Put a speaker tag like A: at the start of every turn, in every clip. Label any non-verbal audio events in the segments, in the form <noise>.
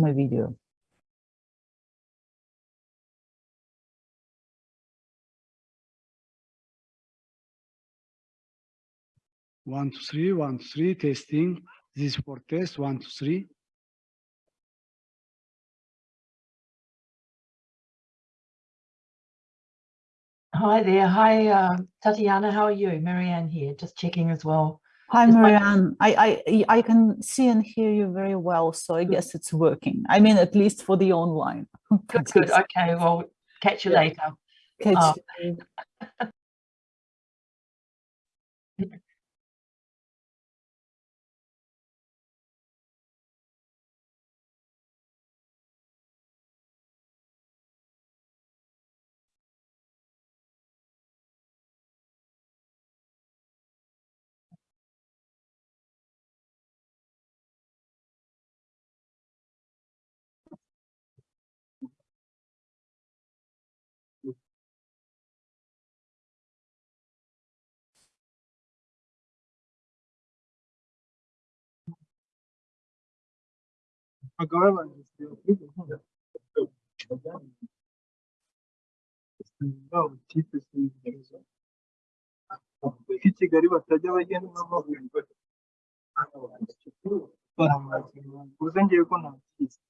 A: my video.
B: One, two, three, one, two, three, testing. This is for test, one, two, three.
C: Hi there. Hi, uh, Tatiana. How are you? Marianne here, just checking as well.
A: Hi, Marianne. Um, I, I, I can see and hear you very well, so I guess it's working. I mean, at least for the online.
C: Good, good. Okay, well, catch you
A: Yeah.
C: later.
A: Catch
C: Oh.
A: you.
D: agabanyirizwa kuri gahunda zabo kipe zigereza bavuga ko i Kigali batajya bagenda n'amaguru baramaze ngo ngiye ko ntakizi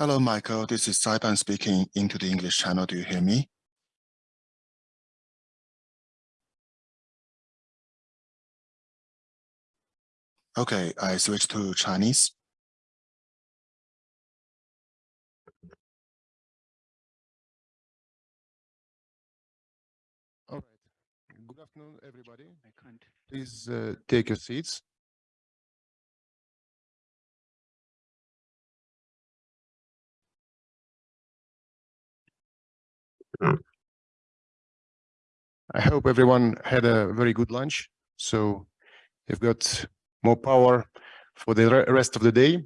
E: Hello, Michael. This is Saipan speaking into the English channel. Do you hear me? Okay, I switch to Chinese. All right. Good afternoon, everybody. Please uh, take your seats. I hope everyone had a very good lunch. So you've got more power for the rest of the day.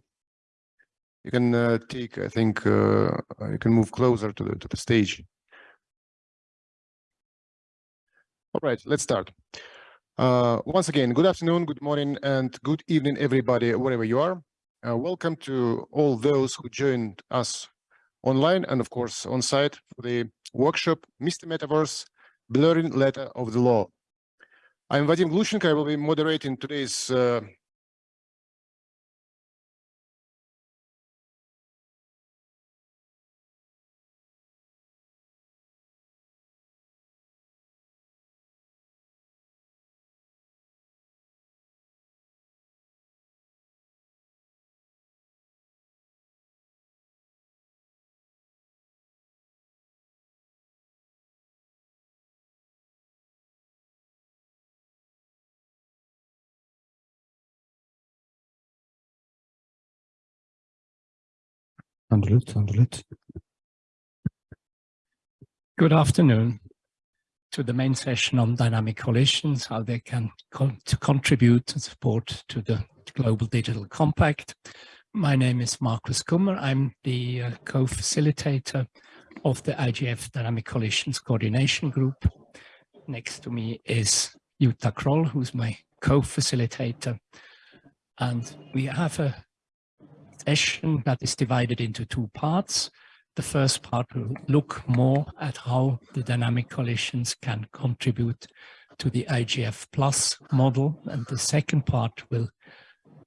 E: You can uh, take, I think, uh, you can move closer to the to the stage. All right, let's start. Uh, once again, good afternoon, good morning, and good evening, everybody, wherever you are. Uh, welcome to all those who joined us online and, of course, on site for the workshop, Mr. Metaverse, Blurring Letter of the Law. I'm Vadim Glushenko. I will be moderating today's uh,
F: Understood, understood.
G: Good afternoon to the main session on dynamic coalitions, how they can to contribute and support to the Global Digital Compact. My name is Markus Kummer. I'm the uh, co-facilitator of the IGF Dynamic Coalitions Coordination Group. Next to me is Jutta Kroll, who's my co-facilitator. And we have a session that is divided into two parts. The first part will look more at how the dynamic coalitions can contribute to the IGF plus model. And the second part will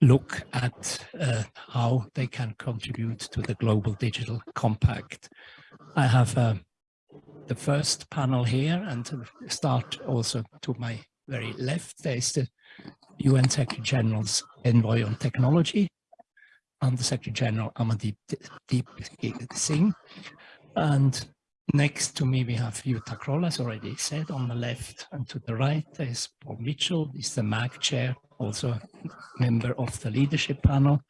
G: look at uh, how they can contribute to the Global Digital Compact. I have uh, the first panel here and to start also to my very left, there's the UN Secretary General's Envoy on Technology, Under Secretary General Amandeep Deep Singh. And next to me, we have Jutta Kroll, as already said, on the left. And to the right, is Paul Mitchell, he's the MAG chair, also member of the leadership panel.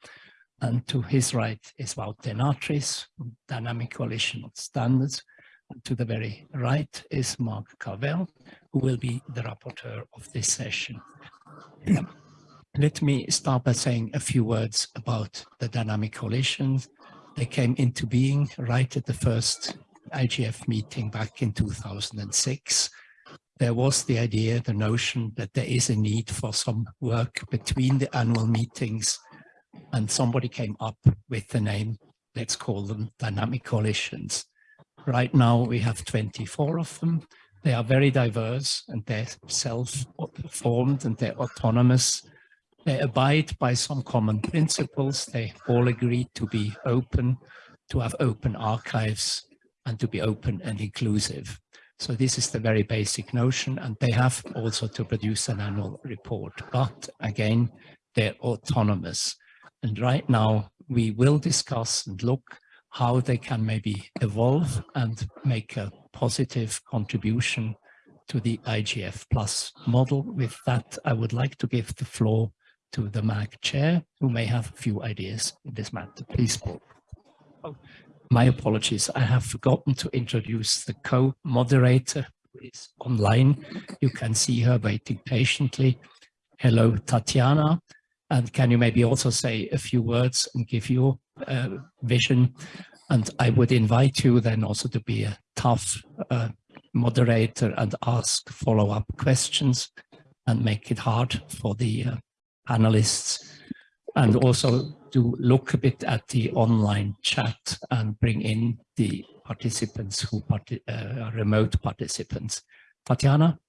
G: And to his right is Wout de Natris, Dynamic Coalition of Standards. And to the very right is Mark Carvell, who will be the rapporteur of this session. Let me start by saying a few words about the dynamic coalitions. They came into being right at the first IGF meeting back in 2006. There was the idea, the notion that there is a need for some work between the annual meetings and somebody came up with the name, let's call them dynamic coalitions. Right now we have 24 of them. They are very diverse and they're self-formed and they're autonomous. They abide by some common principles. They all agree to be open, to have open archives and to be open and inclusive. So this is the very basic notion and they have also to produce an annual report. But again, they're autonomous. And right now we will discuss and look how they can maybe evolve and make a positive contribution to the IGF plus model. With that, I would like to give the floor to the MAG chair, who may have a few ideas in this matter. Please, Paul. Oh, my apologies. I have forgotten to introduce the co-moderator who is online. You can see her waiting patiently. Hello, Tatiana. And can you maybe also say a few words and give your uh, vision? And I would invite you then also to be a tough uh, moderator and ask follow-up questions and make it hard for the uh, panelists and also to look a bit at the online chat and bring in the participants who parti uh, are remote participants. Tatiana?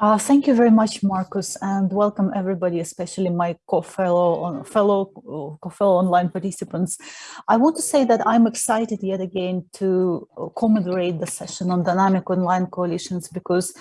A: Uh, thank you very much, Markus, and welcome everybody, especially my co-fellow fellow co-fellow online participants. I want to say that I'm excited yet again to co-moderate the session on dynamic online coalitions because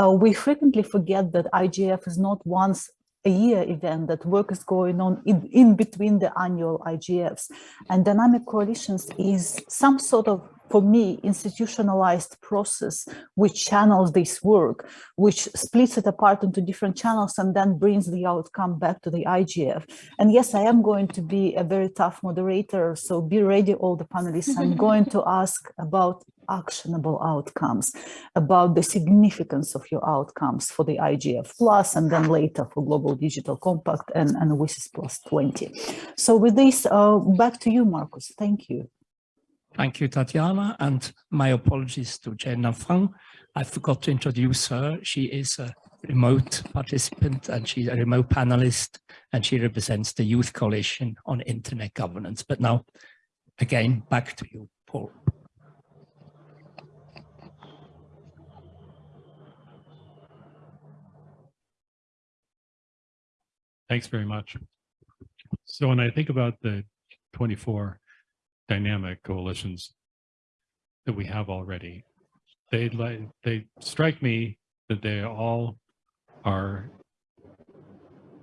A: uh, we frequently forget that IGF is not once a year event that work is going on in, in between the annual IGFs. And dynamic coalitions is some sort of, for me, institutionalized process which channels this work, which splits it apart into different channels and then brings the outcome back to the IGF. And yes, I am going to be a very tough moderator, so be ready, all the panelists. I'm <laughs> going to ask about actionable outcomes, about the significance of your outcomes for the IGF Plus and then later for Global Digital Compact and, and WSIS Plus 20. So with this, uh, back to you, Markus. Thank you.
G: Thank you, Tatiana, and my apologies to Jenna Fung. I forgot to introduce her. She is a remote participant and she's a remote panelist and she represents the Youth Coalition on Internet Governance. But now, again, back to you, Paul.
H: Thanks very much. So when I think about the 24 dynamic coalitions that we have already, they like they strike me that they all are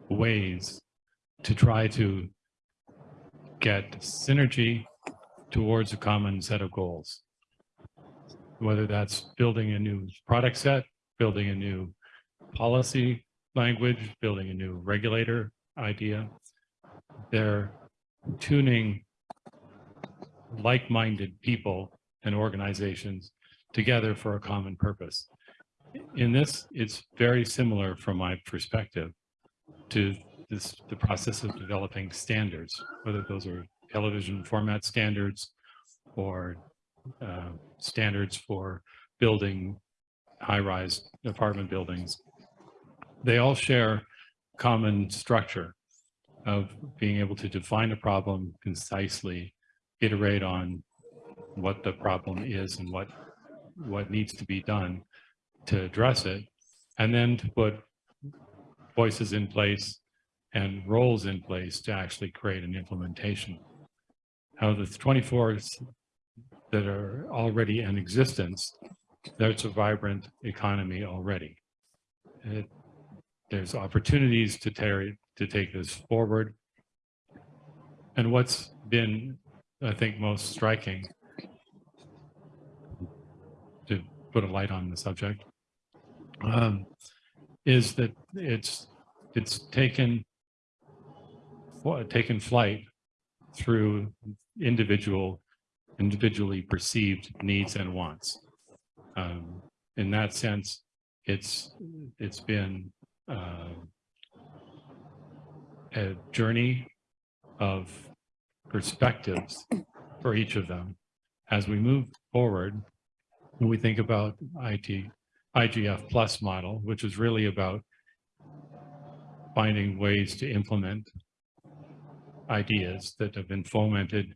H: ways to try to get synergy towards a common set of goals. Whether that's building a new product set, building a new policy language, building a new regulator idea. They're tuning like-minded people and organizations together for a common purpose. In this, it's very similar from my perspective to this, the process of developing standards, whether those are television format standards or uh, standards for building high-rise apartment buildings they all share common structure of being able to define a problem concisely, iterate on what the problem is and what what needs to be done to address it, and then to put voices in place and roles in place to actually create an implementation. How the 24s that are already in existence, there's a vibrant economy already. It, there's opportunities to, to take this forward. And what's been, I think, most striking to put a light on the subject um, is that it's it's taken taken flight through individual individually perceived needs and wants. Um, in that sense, it's it's been uh, a journey of perspectives for each of them. As we move forward, when we think about IT, IGF plus model, which is really about finding ways to implement ideas that have been fomented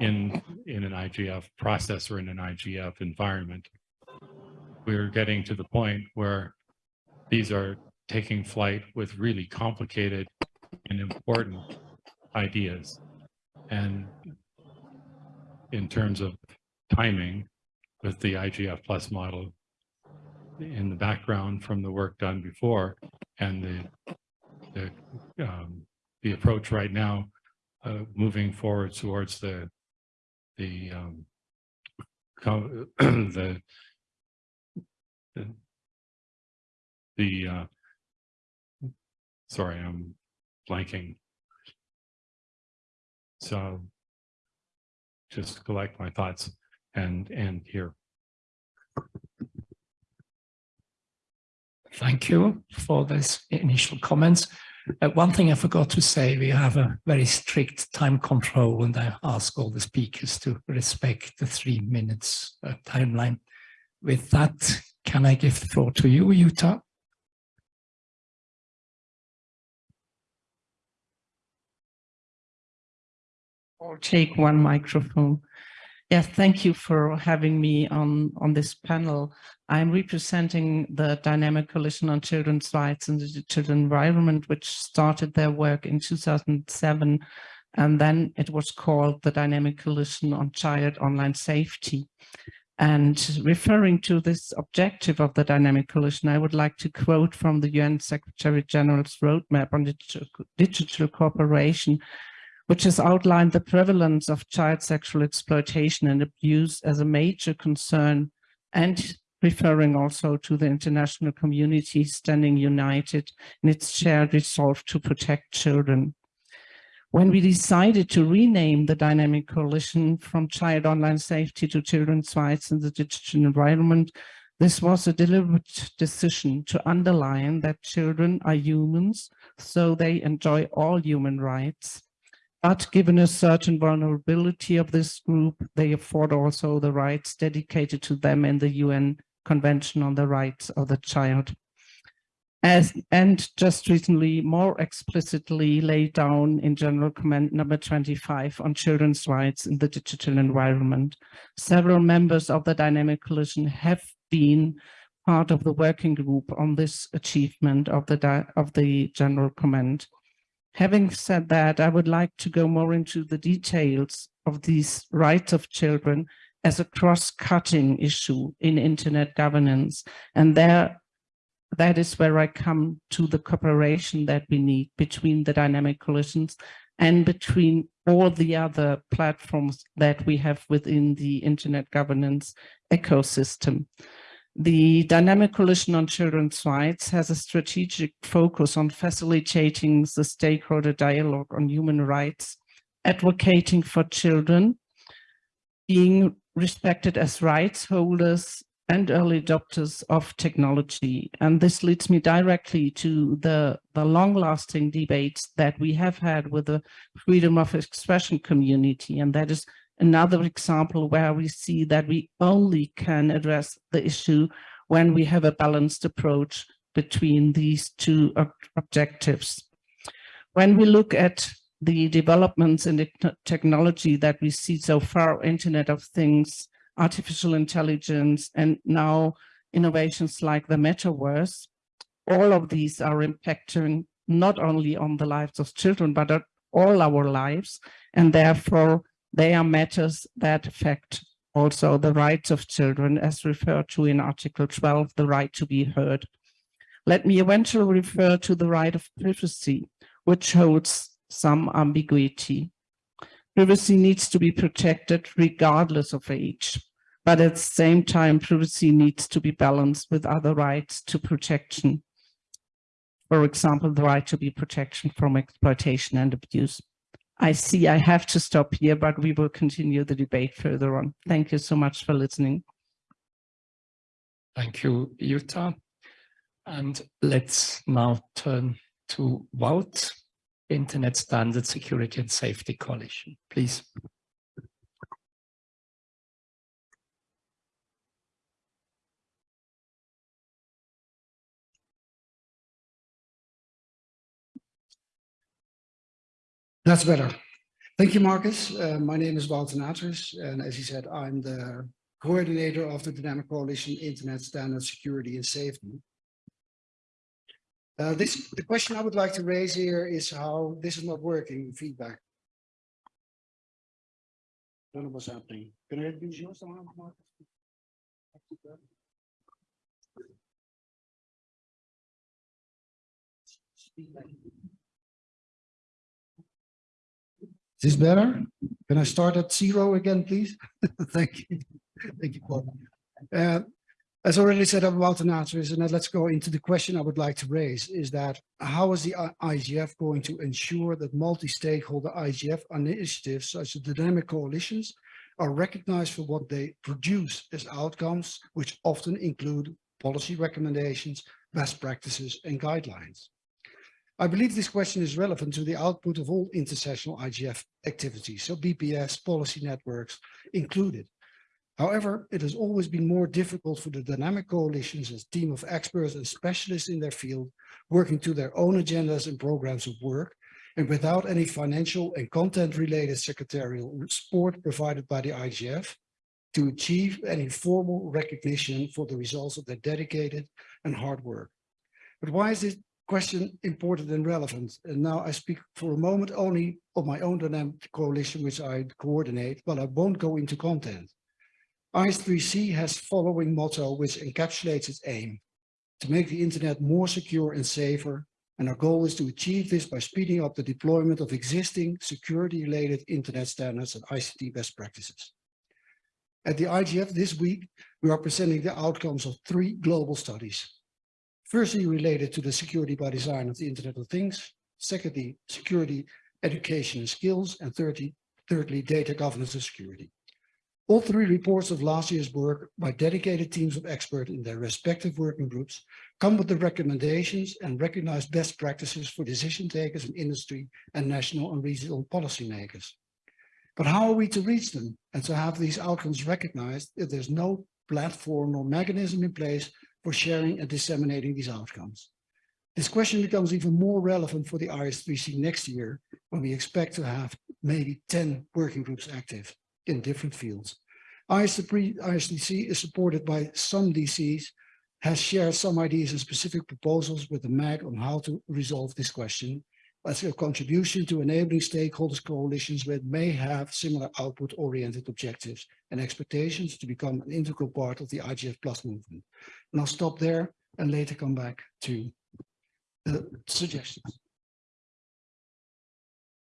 H: in, in an IGF process or in an IGF environment. We're getting to the point where these are taking flight with really complicated and important ideas. And in terms of timing with the IGF plus model in the background from the work done before and the the, um, the approach right now uh, moving forward towards the the um, <clears throat> the the, uh, sorry I'm blanking so just collect my thoughts and and here
G: Thank you for those initial comments. Uh, one thing I forgot to say, we have a very strict time control and I ask all the speakers to respect the three minutes uh, timeline. With that, can I give the floor to you, Jutta?
I: Or take one microphone. Yes, thank you for having me on, on this panel. I'm representing the Dynamic Coalition on Children's Rights and the Digital Environment, which started their work in 2007, and then it was called the Dynamic Coalition on Child Online Safety. And referring to this objective of the Dynamic Coalition, I would like to quote from the UN Secretary General's roadmap on digital, digital cooperation, which has outlined the prevalence of child sexual exploitation and abuse as a major concern and referring also to the international community standing united in its shared resolve to protect children. When we decided to rename the Dynamic Coalition from Child Online Safety to Children's Rights in the Digital Environment, this was a deliberate decision to underline that children are humans, so they enjoy all human rights. But given a certain vulnerability of this group, they afford also the rights dedicated to them in the UN Convention on the Rights of the Child. As, and just recently more explicitly laid down in General Comment number 25 on children's rights in the digital environment. Several members of the Dynamic Coalition have been part of the working group on this achievement of the, of the General Comment. Having said that, I would like to go more into the details of these rights of children as a cross-cutting issue in internet governance. And there, that is where I come to the cooperation that we need between the dynamic coalitions and between all the other platforms that we have within the internet governance ecosystem. The Dynamic Coalition on Children's Rights has a strategic focus on facilitating the stakeholder dialogue on human rights, advocating for children, being respected as rights holders and early adopters of technology. And this leads me directly to the, the long-lasting debates that we have had with the freedom of expression community. And that is another example where we see that we only can address the issue when we have a balanced approach between these two ob- objectives. When we look at the developments in the technology that we see so far, Internet of Things, artificial intelligence, and now innovations like the metaverse, all of these are impacting not only on the lives of children, but all our lives. And therefore, they are matters that affect also the rights of children as referred to in Article 12, the right to be heard. Let me eventually refer to the right of privacy, which holds some ambiguity. Privacy needs to be protected regardless of age, but at the same time, privacy needs to be balanced with other rights to protection. For example, the right to be protection from exploitation and abuse. I see I have to stop here, but we will continue the debate further on. Thank you so much for listening.
G: Thank you, Jutta. And let's now turn to Wout, Internet Standard Security and Safety Coalition, please.
J: That's better. Thank you, Markus. Uh, my name is Wout de Natris, and as he said, I'm the coordinator of the Dynamic Coalition Internet Standard Security and Safety. Uh, this, the question I would like to raise here is how this is not working, feedback. Don't know what's happening. Can I use yours, Markus? Is this better? Can I start at zero again, please? <laughs> Thank you. Thank you, Paul. Uh, as already said about an answer is, and let's go into the question I would like to raise, is that how is the IGF going to ensure that multi-stakeholder IGF initiatives such as dynamic coalitions are recognized for what they produce as outcomes, which often include policy recommendations, best practices and guidelines? I believe this question is relevant to the output of all intersessional IGF activities, so BPS policy networks included. However, it has always been more difficult for the dynamic coalitions as team of experts and specialists in their field, working to their own agendas and programs of work, and without any financial and content-related secretarial support provided by the IGF, to achieve any formal recognition for the results of their dedicated and hard work. But why is this question important and relevant? And now I speak for a moment only of my own dynamic coalition, which I coordinate, but I won't go into content. IS3C has following motto which encapsulates its aim, to make the internet more secure and safer, and our goal is to achieve this by speeding up the deployment of existing security-related internet standards and ICT best practices. At the IGF this week, we are presenting the outcomes of three global studies. Firstly, related to the security by design of the Internet of Things. Secondly, security, education and skills. And thirdly, thirdly, data governance and security. All three reports of last year's work by dedicated teams of experts in their respective working groups come with the recommendations and recognize best practices for decision takers in industry and national and regional policymakers. But how are we to reach them and to have these outcomes recognized if there's no platform or mechanism in place for sharing and disseminating these outcomes? This question becomes even more relevant for the IS3C next year when we expect to have maybe 10 working groups active in different fields. IS3C is supported by some DCs, has shared some ideas and specific proposals with the MAG on how to resolve this question as a contribution to enabling stakeholders coalitions that may have similar output-oriented objectives and expectations to become an integral part of the IGF Plus movement. And I'll stop there and later come back to the suggestions.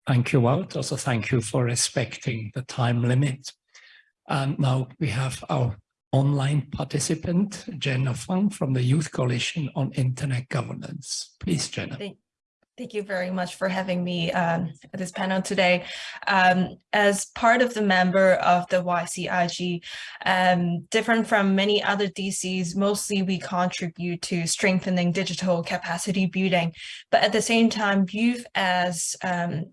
G: Thank you, Wout. Also, thank you for respecting the time limit. And now we have our online participant, Jenna Fung from the Youth Coalition on Internet Governance. Please, Jenna.
K: Thank, thank you very much for having me um, at this panel today. Um, as part of the member of the YCIG, um, different from many other DCs, mostly we contribute to strengthening digital capacity building, but at the same time, youth as um,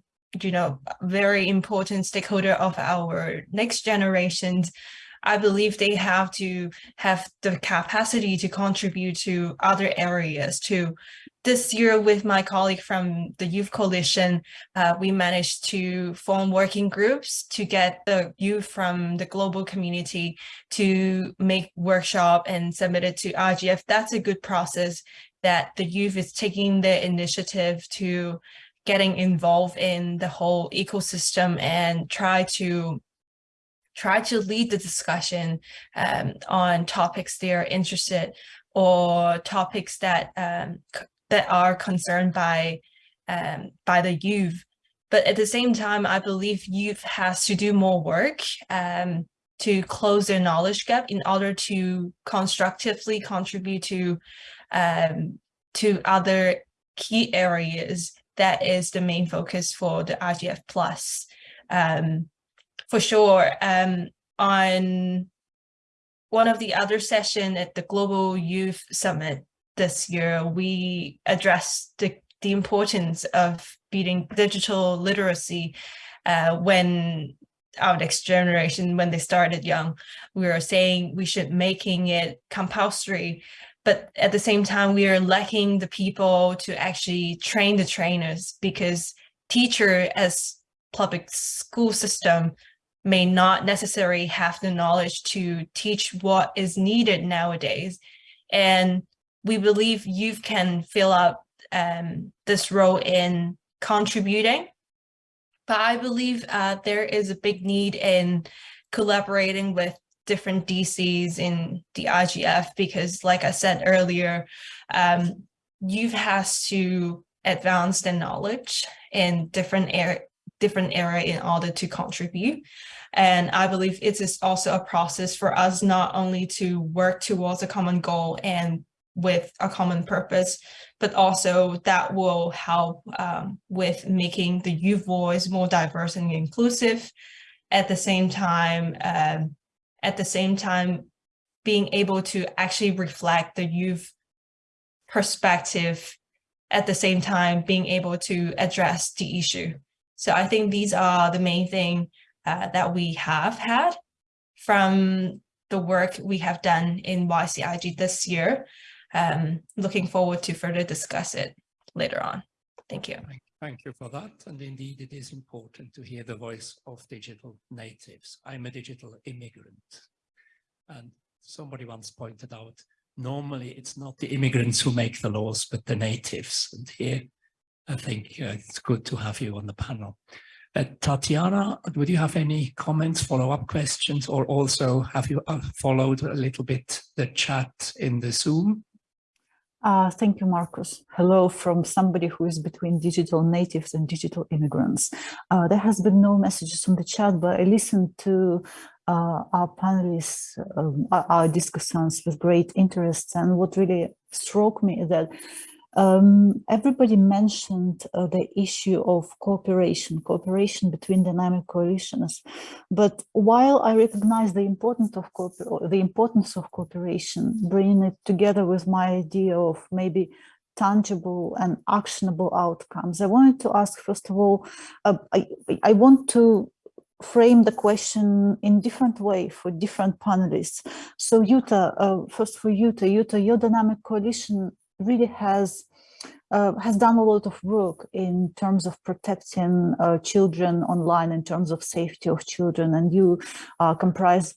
K: you know, very important stakeholder of our next generations I believe they have to have the capacity to contribute to other areas too. This year with my colleague from the Youth Coalition, uh, we managed to form working groups to get the youth from the global community to make workshop and submit it to IGF. That's a good process that the youth is taking the initiative to getting involved in the whole ecosystem and try to try to lead the discussion um, on topics they are interested or topics that um, that are concerned by um, by the youth. But at the same time, I believe youth has to do more work um, to close their knowledge gap in order to constructively contribute to um, to other key areas that is the main focus for the IGF plus. Um, for sure, um, on one of the other session at the Global Youth Summit this year, we addressed the, the importance of beating digital literacy uh, when our next generation, when they started young, we were saying we should making it compulsory but at the same time, we are lacking the people to actually train the trainers because teacher as public school system may not necessarily have the knowledge to teach what is needed nowadays. And we believe youth can fill up um, this role in contributing. But I believe uh, there is a big need in collaborating with different DCs in the IGF because like I said earlier, um, youth has to advance their knowledge in different area different area in order to contribute. And I believe it is also a process for us not only to work towards a common goal and with a common purpose, but also that will help um, with making the youth voice more diverse and inclusive. At the same time, um, at the same time being able to actually reflect the youth perspective at the same time being able to address the issue. So I think these are the main thing uh, that we have had from the work we have done in YCIG this year. Um, looking forward to further discuss it later on. Thank you.
G: Thank you for that. And indeed, it is important to hear the voice of digital natives. I'm a digital immigrant. And somebody once pointed out, normally it's not the immigrants who make the laws, but the natives. And here, I think uh, it's good to have you on the panel. Uh, Tatiana, would you have any comments, follow-up questions, or also have you uh, followed a little bit the chat in the Zoom?
A: Uh, thank you, Markus. Hello from somebody who is between digital natives and digital immigrants. Uh, there has been no messages on the chat, but I listened to uh, our panelists, um, our discussants with great interest. And what really struck me is that um, everybody mentioned uh, the issue of cooperation, cooperation between dynamic coalitions. But while I recognize the importance of the importance of cooperation, bringing it together with my idea of maybe tangible and actionable outcomes, I wanted to ask first of all, uh, I, I want to frame the question in different way for different panelists. So Jutta, uh, first for Jutta, Jutta, your dynamic coalition really has uh, has done a lot of work in terms of protecting uh, children online, in terms of safety of children, and you uh, comprise,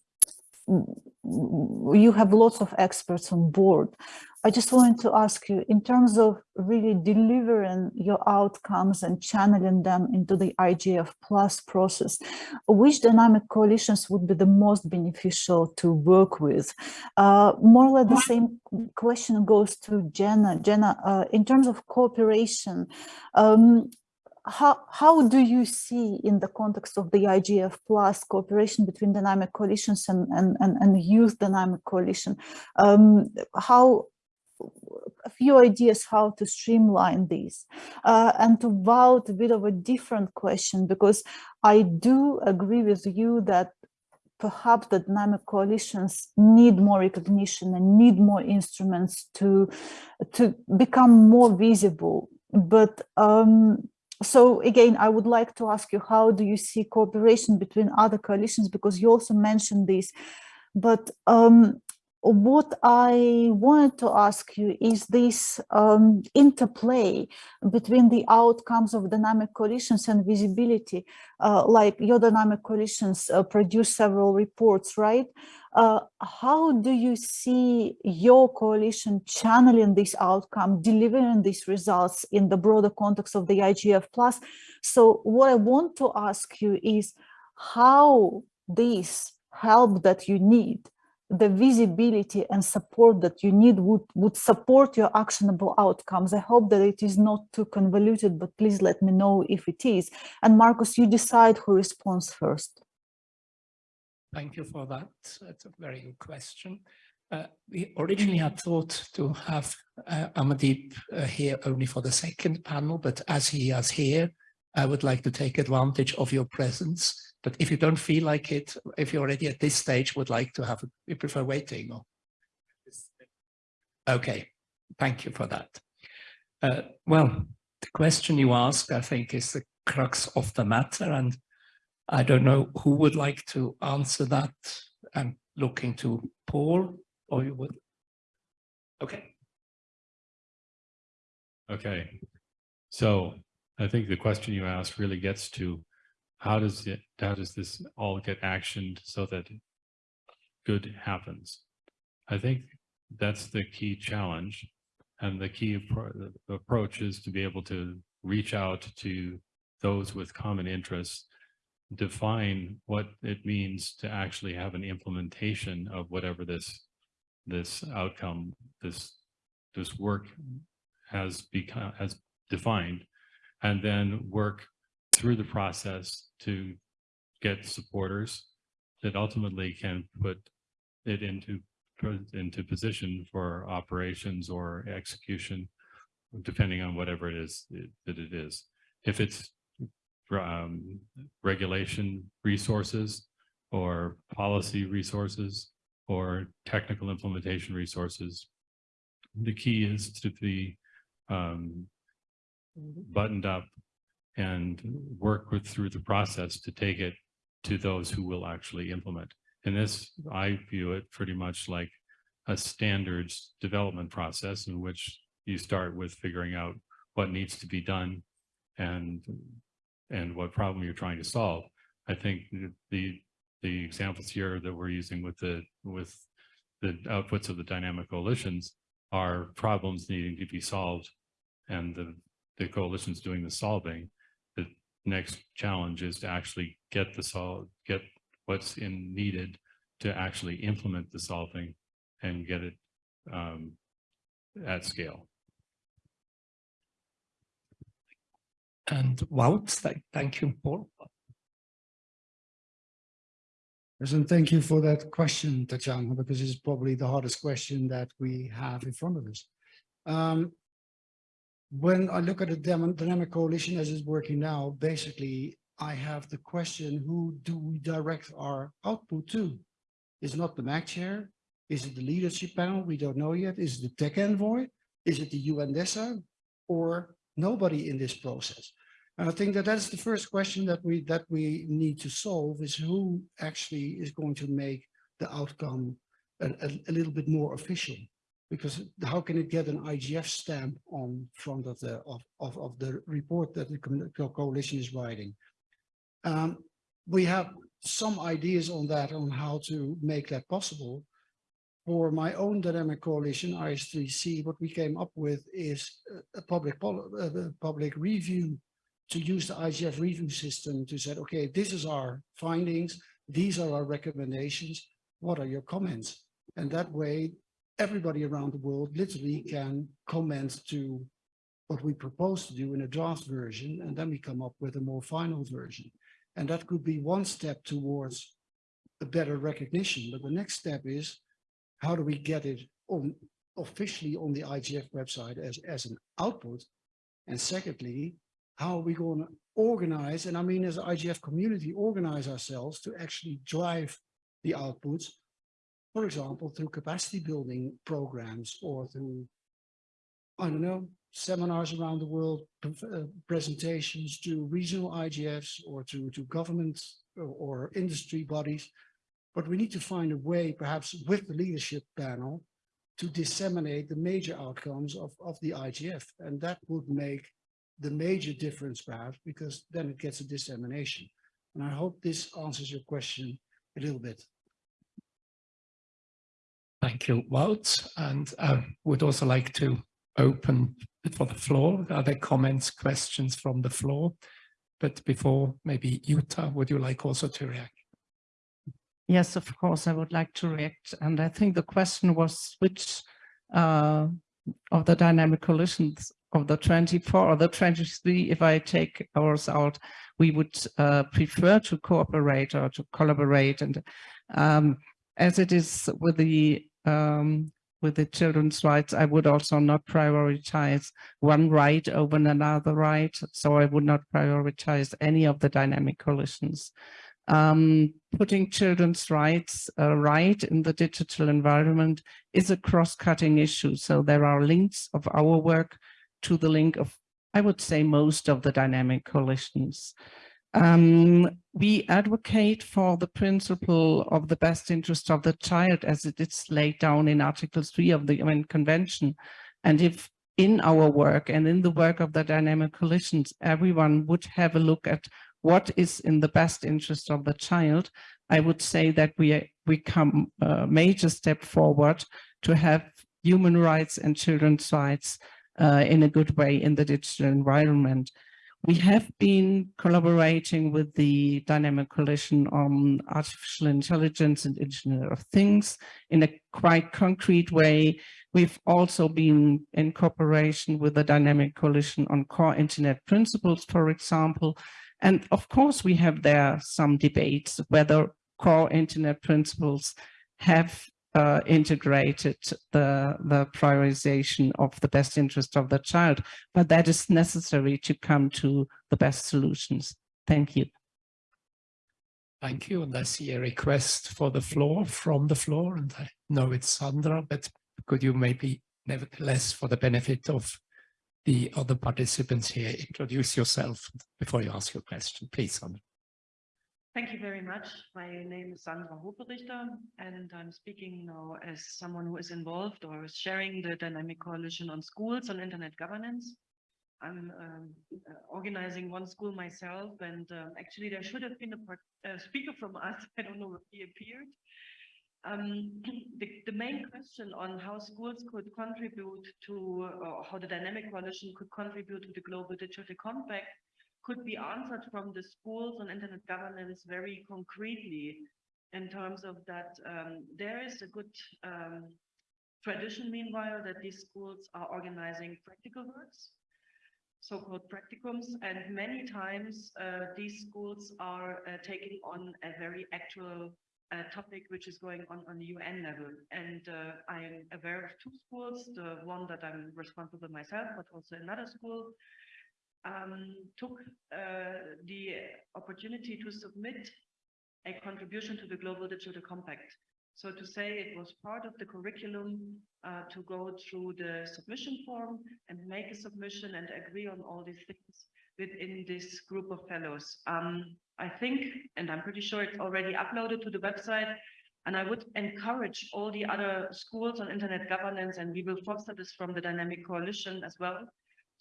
A: you have lots of experts on board. I just wanted to ask you, in terms of really delivering your outcomes and channeling them into the IGF plus process, which dynamic coalitions would be the most beneficial to work with? Uh, more or less the same question goes to Jenna. Jenna, uh, in terms of cooperation, um, how, how do you see in the context of the IGF plus cooperation between dynamic coalitions and, and, and, and youth dynamic coalition? Um, how a few ideas how to streamline these uh, and to vote a bit of a different question because I do agree with you that perhaps the dynamic coalitions need more recognition and need more instruments to to become more visible but um, so again, I would like to ask you, how do you see cooperation between other coalitions? Because you also mentioned this But um, what I wanted to ask you is this um, interplay between the outcomes of dynamic coalitions and visibility, uh, like your dynamic coalitions uh, produce several reports, right? Uh, how do you see your coalition channeling this outcome, delivering these results in the broader context of the IGF plus? So what I want to ask you is how this help that you need the visibility and support that you need would, would support your actionable outcomes. I hope that it is not too convoluted, but please let me know if it is. And Markus, you decide who responds first.
G: Thank you for that. That's a very good question. Uh, we originally had thought to have uh, Amandeep uh, here only for the second panel, but as he is here, I would like to take advantage of your presence but if you don't feel like it, if you're already at this stage, would like to have, you prefer waiting or? Okay, thank you for that. Uh, well, the question you ask, I think, is the crux of the matter. And I don't know who would like to answer that. I'm looking to Paul or you would. Okay.
H: Okay. So I think the question you asked really gets to how does it how does this all get actioned so that good happens? I think that's the key challenge and the key appro approach is to be able to reach out to those with common interests define what it means to actually have an implementation of whatever this this outcome this this work has become has defined and then work through the process to get supporters that ultimately can put it into into position for operations or execution, depending on whatever it is that it is. If it's um, regulation resources or policy resources or technical implementation resources, the key is to be um, buttoned up and work with through the process to take it to those who will actually implement. And this, I view it pretty much like a standards development process in which you start with figuring out what needs to be done and and what problem you're trying to solve. I think the the examples here that we're using with the with the outputs of the dynamic coalitions are problems needing to be solved and the the coalitions doing the solving next challenge is to actually get the solve, get what's in needed to actually implement the solving and get it um, at scale.
G: And Wout, thank you, Paul.
J: President, thank you for that question, Tatiana, because it's probably the hardest question that we have in front of us. Um, when I look at the dynamic coalition as it's working now, basically I have the question, who do we direct our output to? Is not the MAG chair? Is it the leadership panel? We don't know yet. Is it the tech envoy? Is it the UNDESA or nobody in this process? And I think that that's the first question that we that we need to solve is who actually is going to make the outcome a, a, a little bit more official because how can it get an IGF stamp on front of the of, of, of the report that the coalition is writing? Um, we have some ideas on that, on how to make that possible. For my own dynamic coalition, IS3C, what we came up with is a public, a public review to use the IGF review system to say, okay, this is our findings, these are our recommendations, what are your comments? And that way everybody around the world literally can comment to what we propose to do in a draft version, and then we come up with a more final version. And that could be one step towards a better recognition. But the next step is, how do we get it on officially on the IGF website as, as an output? And secondly, how are we going to organize, and I mean as an IGF community, organize ourselves to actually drive the outputs for example, through capacity building programs or through, I don't know, seminars around the world, uh, presentations to regional IGFs or to, to government or, or industry bodies. But we need to find a way, perhaps with the leadership panel, to disseminate the major outcomes of, of the IGF. And that would make the major difference perhaps, because then it gets a dissemination. And I hope this answers your question a little bit.
G: Thank you, Wout. And I would also like to open for the floor. Are there comments, questions from the floor? But before, maybe Jutta, would you like also to react?
I: Yes, of course, I would like to react. And I think the question was which uh, of the dynamic coalitions of the 24 or the 23, if I take ours out, we would uh, prefer to cooperate or to collaborate. And um, as it is with the um, with the children's rights, I would also not prioritize one right over another right. So I would not prioritize any of the dynamic coalitions. Um, putting children's rights uh, right in the digital environment is a cross-cutting issue. So there are links of our work to the link of, I would say, most of the dynamic coalitions. Um, we advocate for the principle of the best interest of the child as it is laid down in Article 3 of the UN Convention. And if in our work and in the work of the dynamic coalitions, everyone would have a look at what is in the best interest of the child, I would say that we, we come a major step forward to have human rights and children's rights uh, in a good way in the digital environment. We have been collaborating with the Dynamic Coalition on Artificial Intelligence and Internet of Things in a quite concrete way. We've also been in cooperation with the Dynamic Coalition on Core Internet Principles, for example. And of course, we have there some debates whether core internet principles have uh, integrated the, the prioritization of the best interest of the child, but that is necessary to come to the best solutions. Thank you.
G: Thank you. And I see a request for the floor from the floor, and I know it's Sandra, but could you maybe nevertheless, for the benefit of the other participants here, introduce yourself before you ask your question, please, Sandra.
L: Thank you very much. My name is Sandra Hoferichter, and I'm speaking now as someone who is involved or is sharing the Dynamic Coalition on Schools on Internet Governance. I'm um, uh, organizing one school myself, and um, actually there should have been a part, uh, speaker from us. <laughs> I don't know if he appeared. Um, <clears throat> the, the, main question on how schools could contribute to, or how the Dynamic Coalition could contribute to the Global Digital Compact could be answered from the schools on internet governance very concretely in terms of that um, there is a good um, tradition meanwhile that these schools are organizing practical works so-called practicums and many times uh, these schools are uh, taking on a very actual uh, topic which is going on on the UN level. And uh, I am aware of two schools, the one that I'm responsible myself, but also another school, um, took uh, the opportunity to submit a contribution to the Global Digital Compact. So to say it was part of the curriculum uh, to go through the submission form and make a submission and agree on all these things within this group of fellows. Um, I think, and I'm pretty sure it's already uploaded to the website, and I would encourage all the other schools on internet governance, and we will foster this from the Dynamic Coalition as well,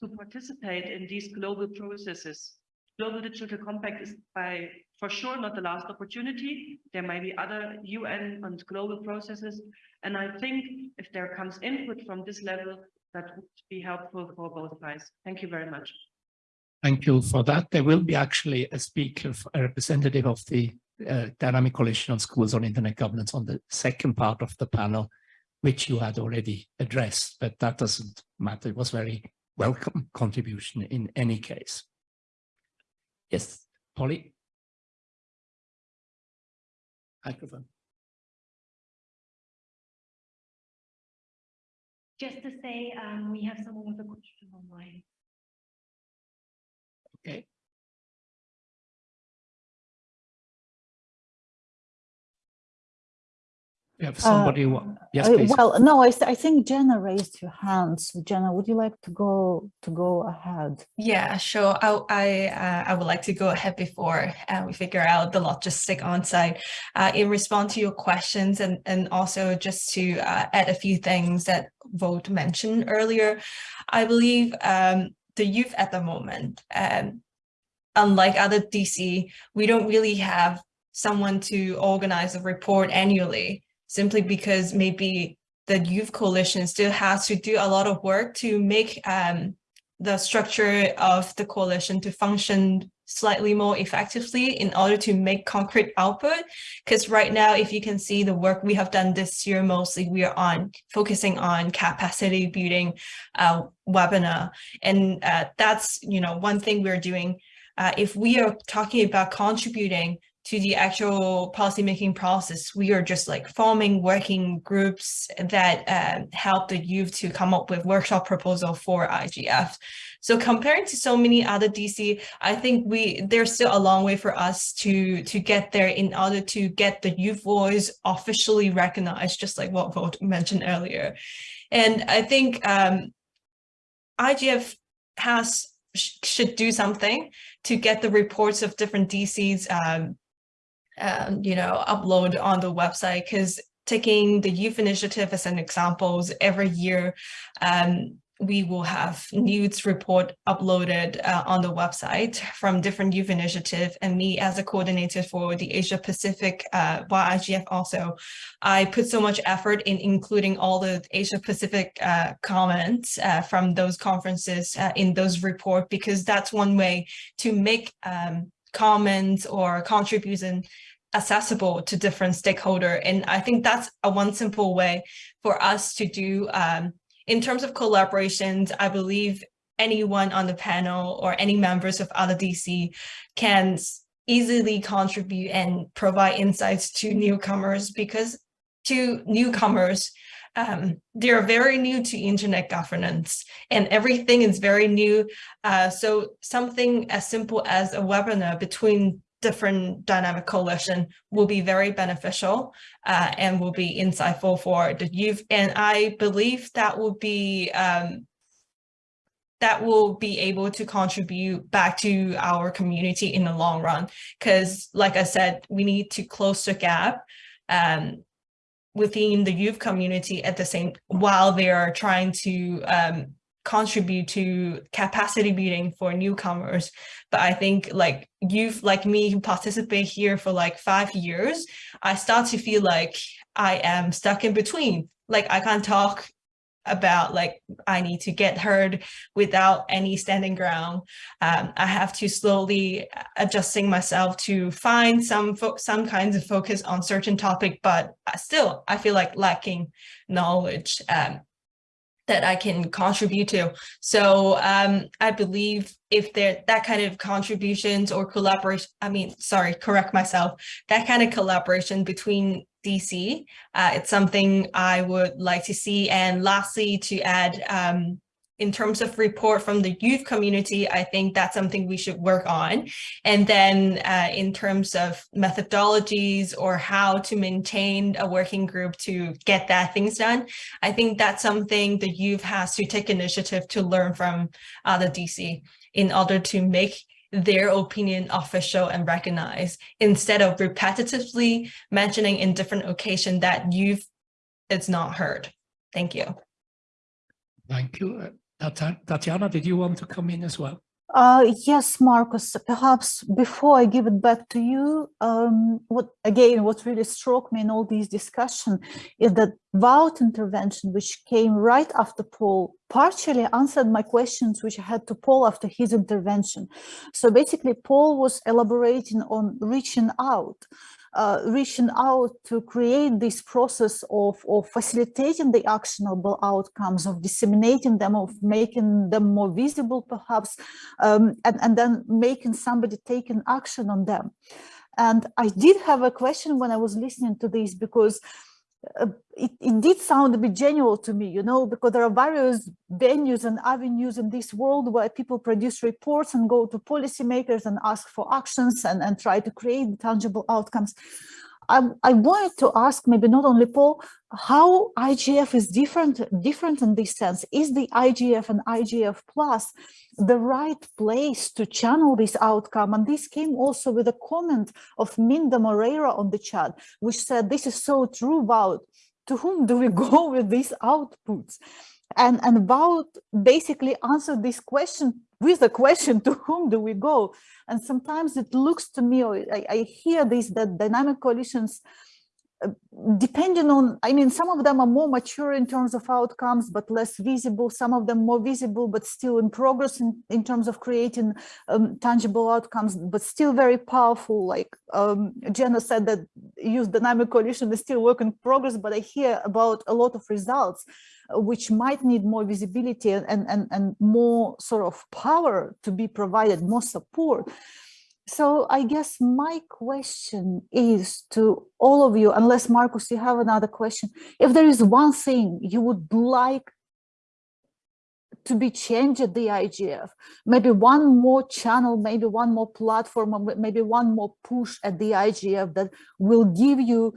L: to participate in these global processes. Global Digital Compact is by for sure not the last opportunity. There might be other UN and global processes. And I think if there comes input from this level, that would be helpful for both sides. Thank you very much.
G: Thank you for that. There will be actually a speaker, a representative of the uh, Dynamic Coalition on Schools on Internet Governance on the second part of the panel, which you had already addressed, but that doesn't matter. It was very welcome contribution in any case. Yes, Polly. Microphone.
M: Just to say, um, we have someone with a question online.
G: Okay. We have somebody, who wa- yes,
A: Uh,
G: please.
A: Well, no, I, th- I think Jenna raised your hand. So Jenna, would you like to go to go ahead?
K: Yeah, sure. I I uh, I would like to go ahead before uh, we figure out the logistic on site. Uh, in response to your questions and and also just to uh, add a few things that Wout mentioned earlier, I believe um, the youth at the moment, um, unlike other DC, we don't really have someone to organize a report annually simply because maybe the youth coalition still has to do a lot of work to make um, the structure of the coalition to function slightly more effectively in order to make concrete output. Because right now, if you can see the work we have done this year, mostly we are on focusing on capacity building uh, webinar. And uh, that's, you know, one thing we're doing. Uh, if we are talking about contributing to the actual policymaking process, we are just like forming working groups that uh, help the youth to come up with workshop proposal for IGF. So comparing to so many other DC, I think we there's still a long way for us to to get there in order to get the youth voice officially recognized, just like what Wout mentioned earlier. And I think um, IGF has sh should do something to get the reports of different DCs um, um, you know, upload on the website because taking the youth initiative as an examples every year, um, we will have news report uploaded uh, on the website from different youth initiative. And me as a coordinator for the Asia Pacific uh, YIGF also, I put so much effort in including all the Asia Pacific uh, comments uh, from those conferences uh, in those report because that's one way to make um, comments or contribution accessible to different stakeholder. And I think that's a one simple way for us to do um, in terms of collaborations, I believe anyone on the panel or any members of other DC can easily contribute and provide insights to newcomers because to newcomers, um, they're very new to internet governance and everything is very new. Uh, so something as simple as a webinar between different dynamic coalition will be very beneficial uh, and will be insightful for the youth. And I believe that will be um, that will be able to contribute back to our community in the long run. Because like I said, we need to close the gap um, within the youth community at the same while they are trying to um, contribute to capacity building for newcomers. But I think like youth like me who participate here for like five years, I start to feel like I am stuck in between. Like I can't talk about like I need to get heard without any standing ground. Um, I have to slowly adjusting myself to find some some kinds of focus on certain topic, but still I feel like lacking knowledge. Um, that I can contribute to. So um, I believe if there that kind of contributions or collaboration, I mean, sorry, correct myself, that kind of collaboration between DC, uh, it's something I would like to see. And lastly, to add, um, in terms of report from the youth community, I think that's something we should work on. And then uh, in terms of methodologies or how to maintain a working group to get that things done, I think that's something the youth has to take initiative to learn from other DC in order to make their opinion official and recognized instead of repetitively mentioning in different occasion that youth is not heard. Thank you.
G: Thank you. Tatiana, did you want to come in as well?
A: Uh, yes, Markus, perhaps before I give it back to you, um, what again, what really struck me in all these discussion is that Wout intervention, which came right after Paul, partially answered my questions, which I had to Paul after his intervention. So basically, Paul was elaborating on reaching out uh, reaching out to create this process of, of facilitating the actionable outcomes, of disseminating them, of making them more visible perhaps, um, and, and then making somebody take an action on them. And I did have a question when I was listening to this because uh, it, it did sound a bit genuine to me, you know, because there are various venues and avenues in this world where people produce reports and go to policymakers and ask for actions and, and try to create tangible outcomes. I, I wanted to ask maybe not only Paul, how IGF is different, different in this sense. Is the IGF and IGF plus the right place to channel this outcome? And this came also with a comment of Minda Moreira on the chat, which said, this is so true about to whom do we <laughs> go with these outputs? And, and about basically answer this question with the question <laughs> to whom do we go? And sometimes it looks to me or I, I hear this that dynamic coalitions depending on i mean some of them are more mature in terms of outcomes but less visible some of them more visible but still in progress in, in terms of creating um, tangible outcomes but still very powerful like um, jenna said that use dynamic coalition is still work in progress but i hear about a lot of results which might need more visibility and, and, and more sort of power to be provided, more support. So I guess my question is to all of you, unless Markus, you have another question, if there is one thing you would like to be changed at the IGF, maybe one more channel, maybe one more platform, maybe one more push at the IGF that will give you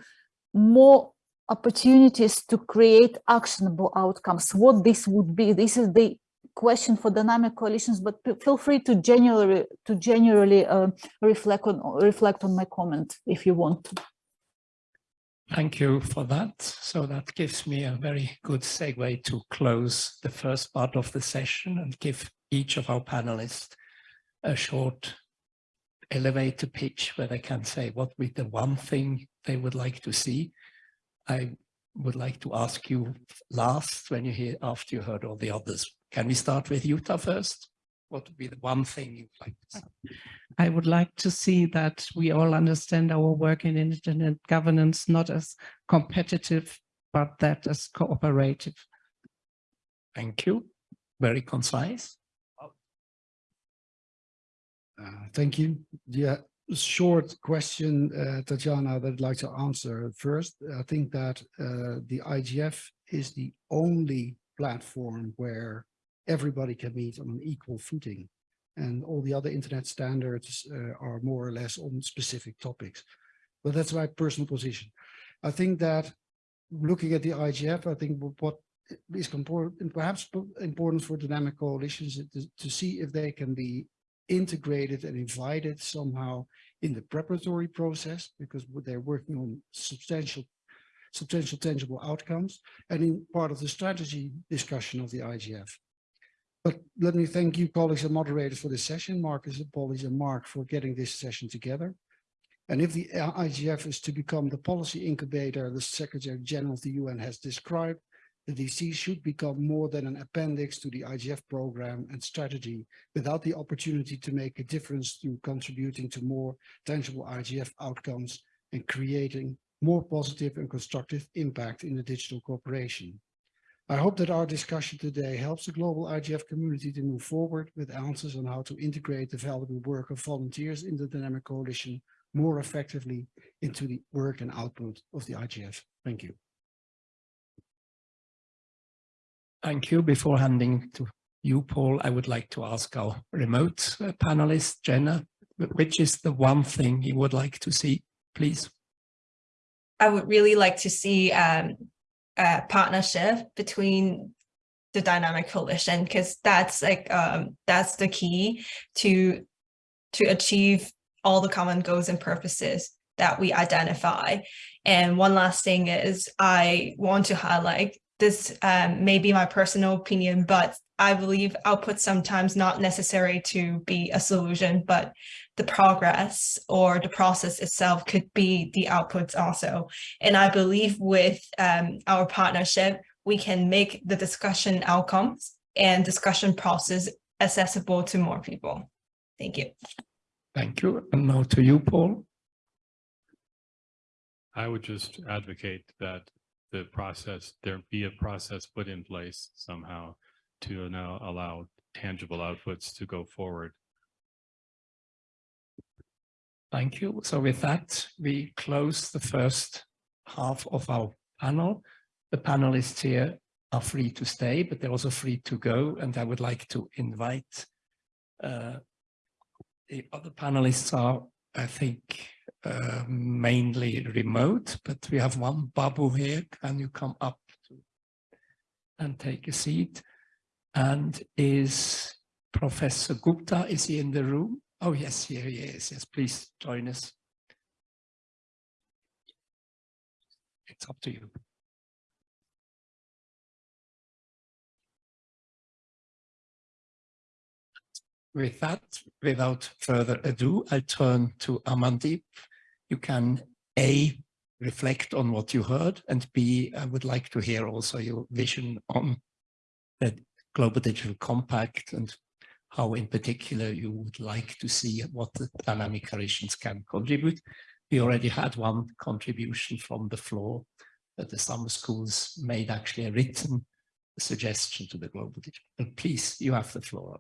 A: more opportunities to create actionable outcomes, what this would be. This is the question for dynamic coalitions, but feel free to generally to generally uh, reflect on reflect on my comment if you want to.
G: Thank you for that. So that gives me a very good segue to close the first part of the session and give each of our panelists a short elevator pitch where they can say what would the one thing they would like to see I would like to ask you last when you hear after you heard all the others. Can we start with Jutta first? What would be the one thing you'd like to see?
I: I would like to see that we all understand our work in internet governance not as competitive, but that as cooperative.
G: Thank you. Very concise.
J: Uh, thank you. Yeah, short question, uh, Tatiana, that I'd like to answer first. I think that uh, the IGF is the only platform where everybody can meet on an equal footing. And all the other internet standards uh, are more or less on specific topics. But that's my personal position. I think that looking at the IGF, I think what is important, perhaps important for dynamic coalitions is to see if they can be integrated and invited somehow in the preparatory process because they're working on substantial substantial tangible outcomes and in part of the strategy discussion of the IGF. But let me thank you colleagues and moderators for this session, Markus, Paulies and Mark for getting this session together. And if the IGF is to become the policy incubator the Secretary General of the UN has described, the DC should become more than an appendix to the IGF program and strategy without the opportunity to make a difference through contributing to more tangible IGF outcomes and creating more positive and constructive impact in the digital cooperation. I hope that our discussion today helps the global IGF community to move forward with answers on how to integrate the valuable work of volunteers in the Dynamic Coalition more effectively into the work and output of the IGF. Thank you.
G: Thank you. Before handing to you, Paul, I would like to ask our remote uh, panelist, Jenna, which is the one thing you would like to see, please?
K: I would really like to see um, partnership between the dynamic coalition because that's like um, that's the key to to achieve all the common goals and purposes that we identify. And one last thing is I want to highlight this um, may be my personal opinion, but I believe output sometimes not necessary to be a solution, but the progress or the process itself could be the outputs also. And I believe with um, our partnership, we can make the discussion outcomes and discussion process accessible to more people. Thank you.
G: Thank you. And now to you, Paul.
H: I would just advocate that the process, there be a process put in place somehow to now allow tangible outputs to go forward.
G: Thank you. So with that, we close the first half of our panel. The panelists here are free to stay, but they're also free to go. And I would like to invite uh, the other panelists are, I think, uh, mainly remote, but we have one Babu here. Can you come up and take a seat? And is Professor Gupta, is he in the room? Oh, yes, here he is. Yes, please join us. It's up to you. With that, without further ado, I turn to Amandeep. You can A, reflect on what you heard, and B, I would like to hear also your vision on the Global Digital Compact and how in particular you would like to see what the dynamic coalitions can contribute. We already had one contribution from the floor that the summer schools made actually a written suggestion to the Global Digital. Please, you have the floor.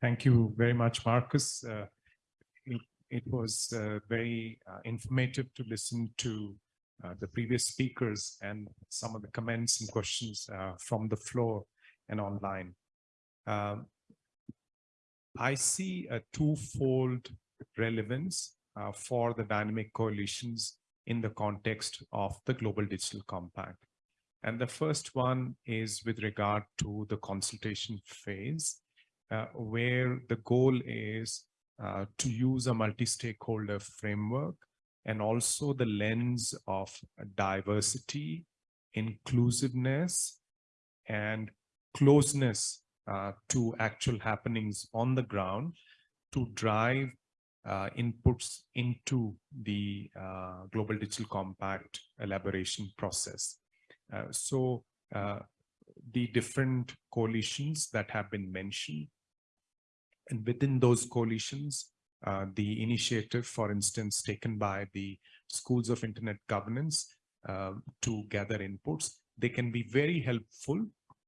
N: Thank you very much, Markus. Uh, it, was uh, very uh, informative to listen to uh, the previous speakers and some of the comments and questions from the floor and online. Um, I see a twofold relevance uh, for the dynamic coalitions in the context of the Global Digital Compact. And the first one is with regard to the consultation phase uh, where the goal is uh, to use a multi-stakeholder framework and also the lens of diversity, inclusiveness, and closeness uh, to actual happenings on the ground to drive uh, inputs into the uh, Global Digital Compact elaboration process. Uh, so the different coalitions that have been mentioned and within those coalitions, uh, the initiative, for instance, taken by the schools of internet governance uh, to gather inputs, they can be very helpful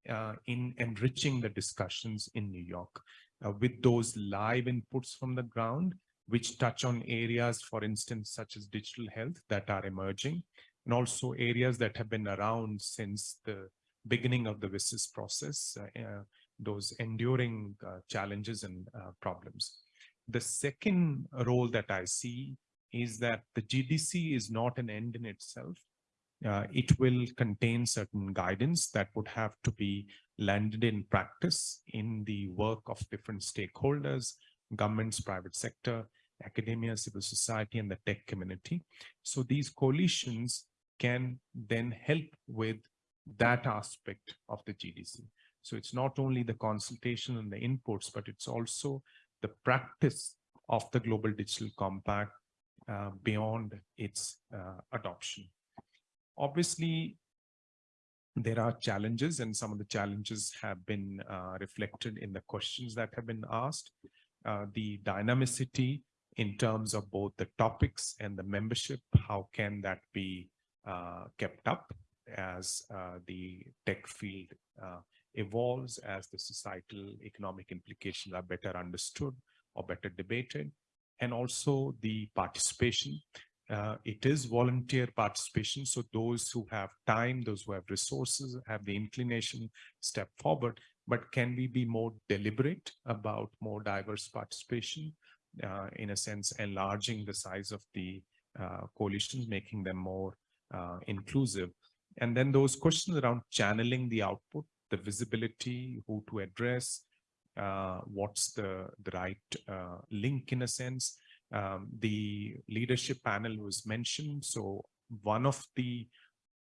N: uh, in enriching the discussions in New York uh, with those live inputs from the ground, which touch on areas, for instance, such as digital health that are emerging, and also areas that have been around since the beginning of the WSIS process, uh, uh, those enduring uh, challenges and uh, problems. The second role that I see is that the GDC is not an end in itself. Uh, it will contain certain guidance that would have to be landed in practice in the work of different stakeholders, governments, private sector, academia, civil society, and the tech community. So these coalitions can then help with that aspect of the GDC. So it's not only the consultation and the inputs, but it's also the practice of the Global Digital Compact uh, beyond its uh, adoption. Obviously, there are challenges and some of the challenges have been uh, reflected in the questions that have been asked. Uh, the dynamicity in terms of both the topics and the membership, how can that be uh, kept up as uh, the tech field evolves as the societal economic implications are better understood or better debated and also the participation. Uh, it is volunteer participation so those who have time those who have resources have the inclination step forward. But can we be more deliberate about more diverse participation? Uh, in a sense enlarging the size of the uh, coalitions making them more uh, inclusive. And then those questions around channeling the output the visibility, who to address, uh, what's the, the right uh, link in a sense. Um, the leadership panel was mentioned. So one of the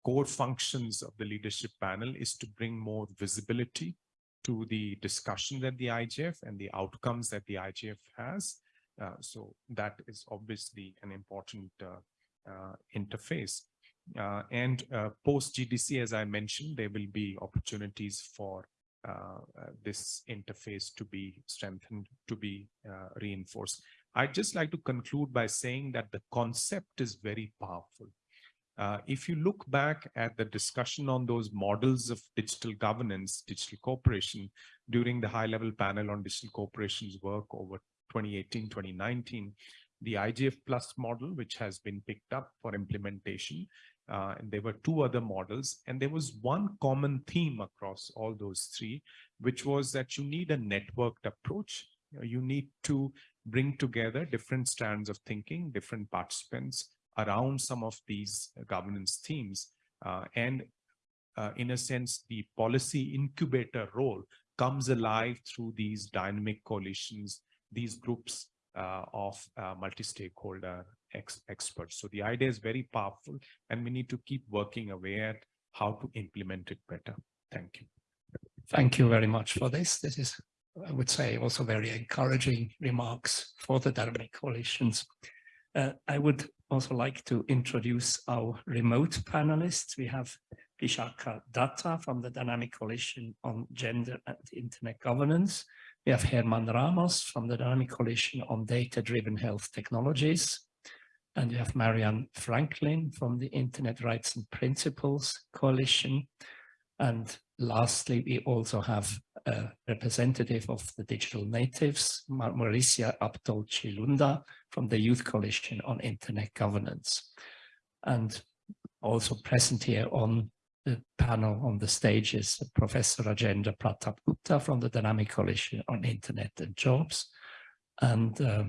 N: core functions of the leadership panel is to bring more visibility to the discussion at the IGF and the outcomes that the IGF has. Uh, so that is obviously an important uh, uh, interface. Uh, and uh, post GDC, as I mentioned, there will be opportunities for uh, uh this interface to be strengthened, to be uh, reinforced. I'd just like to conclude by saying that the concept is very powerful. Uh, if you look back at the discussion on those models of digital governance, digital cooperation during the high level panel on digital corporations work over 2018, 2019, the IGF plus model, which has been picked up for implementation, uh, and there were two other models and there was one common theme across all those three which was that you need a networked approach you need to bring together different strands of thinking, different participants around some of these governance themes. Uh, and uh, in a sense, the policy incubator role comes alive through these dynamic coalitions, these groups uh, of uh, multi-stakeholder ex experts. So the idea is very powerful and we need to keep working away at how to implement it better. Thank you.
G: Thank you very much for this. This is, I would say, also very encouraging remarks for the dynamic coalitions. Uh, I would also like to introduce our remote panelists. We have Bishakha Datta from the Dynamic Coalition on Gender and Internet Governance. We have Herman Ramos from the Dynamic Coalition on Data-Driven Health Technologies. And we have Marianne Franklin from the Internet Rights and Principles Coalition. And lastly, we also have a representative of the digital natives, Mauricia Abdol Chilunda from the Youth Coalition on Internet Governance. And also present here on the panel on the stage is Professor Rajendra Pratap Gupta from the Dynamic Coalition on Internet and Jobs, and uh,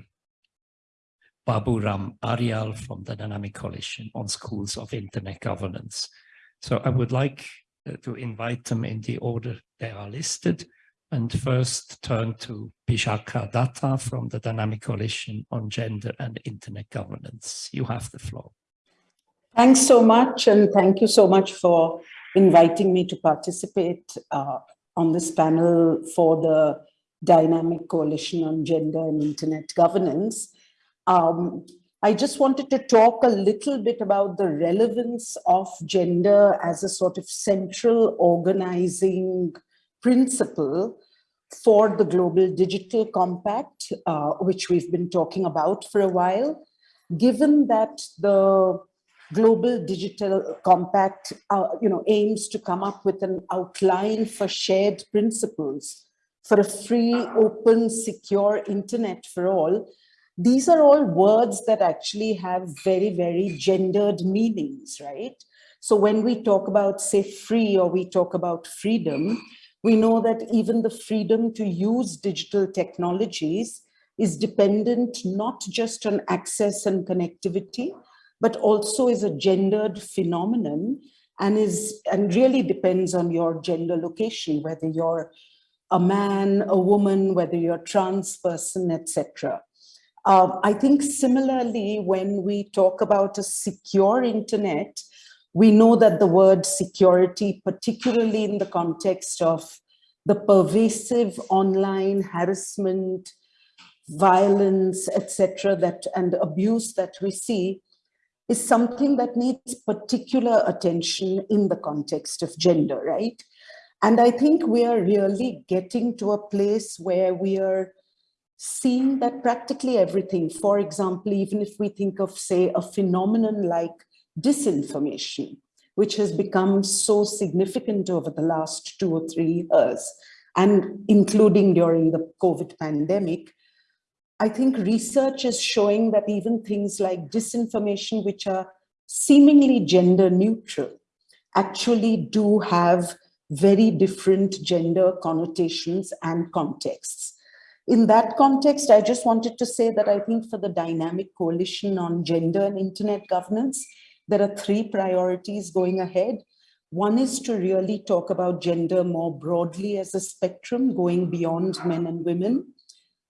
G: Babu Ram Aryal from the Dynamic Coalition on Schools of Internet Governance. So I would like uh, to invite them in the order they are listed and first turn to Bishakha Datta from the Dynamic Coalition on Gender and Internet Governance. You have the floor.
O: Thanks so much and thank you so much for inviting me to participate uh, on this panel for the Dynamic Coalition on Gender and Internet Governance. Um, I just wanted to talk a little bit about the relevance of gender as a sort of central organizing principle for the Global Digital Compact, uh, which we've been talking about for a while, given that the Global Digital Compact uh, you know, aims to come up with an outline for shared principles for a free, open, secure internet for all, these are all words that actually have very, very gendered meanings, right? So when we talk about, say, free or we talk about freedom, we know that even the freedom to use digital technologies is dependent not just on access and connectivity, but also is a gendered phenomenon and is and really depends on your gender location, whether you're a man, a woman, whether you're a trans person, etc. Um, I think similarly, when we talk about a secure internet, we know that the word security, particularly in the context of the pervasive online harassment, violence, etc., that and abuse that we see, is something that needs particular attention in the context of gender, right? And I think we are really getting to a place where we are seeing that practically everything, for example, even if we think of, say, a phenomenon like disinformation, which has become so significant over the last two or three years, and including during the COVID pandemic, I think research is showing that even things like disinformation, which are seemingly gender neutral, actually do have very different gender connotations and contexts. In that context, I just wanted to say that I think for the Dynamic Coalition on Gender and Internet Governance, there are three priorities going ahead. One is to really talk about gender more broadly as a spectrum going beyond men and women.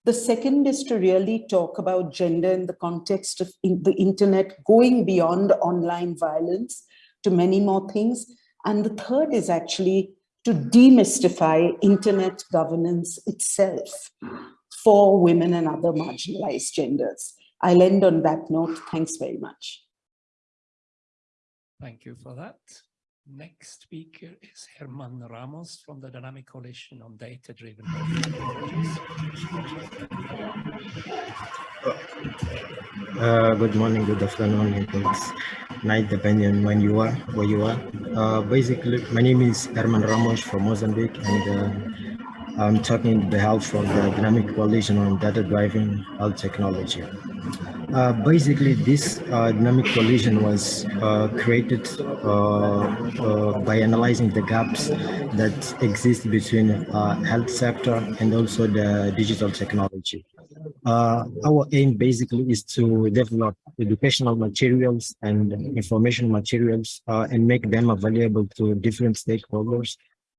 O: The second is to really talk about gender in the context of in the internet going beyond online violence to many more things. And the third is actually to demystify internet governance itself for women and other marginalized genders. I'll end on that note. Thanks very much.
G: Thank you for that. Next speaker is Herman Ramos from the Dynamic Coalition on Data-Driven Technologies.
P: Uh, good morning, good afternoon, and good night, depending on when you are, where you are. Uh, basically, my name is Herman Ramos from Mozambique, and uh, I'm talking on behalf of the Dynamic Coalition on Data-Driven Health Technology. Uh, basically, this uh, dynamic coalition was uh, created uh, uh, by analyzing the gaps that exist between health sector and also the digital technology. Our aim basically is to develop educational materials and information materials and make them available to different stakeholders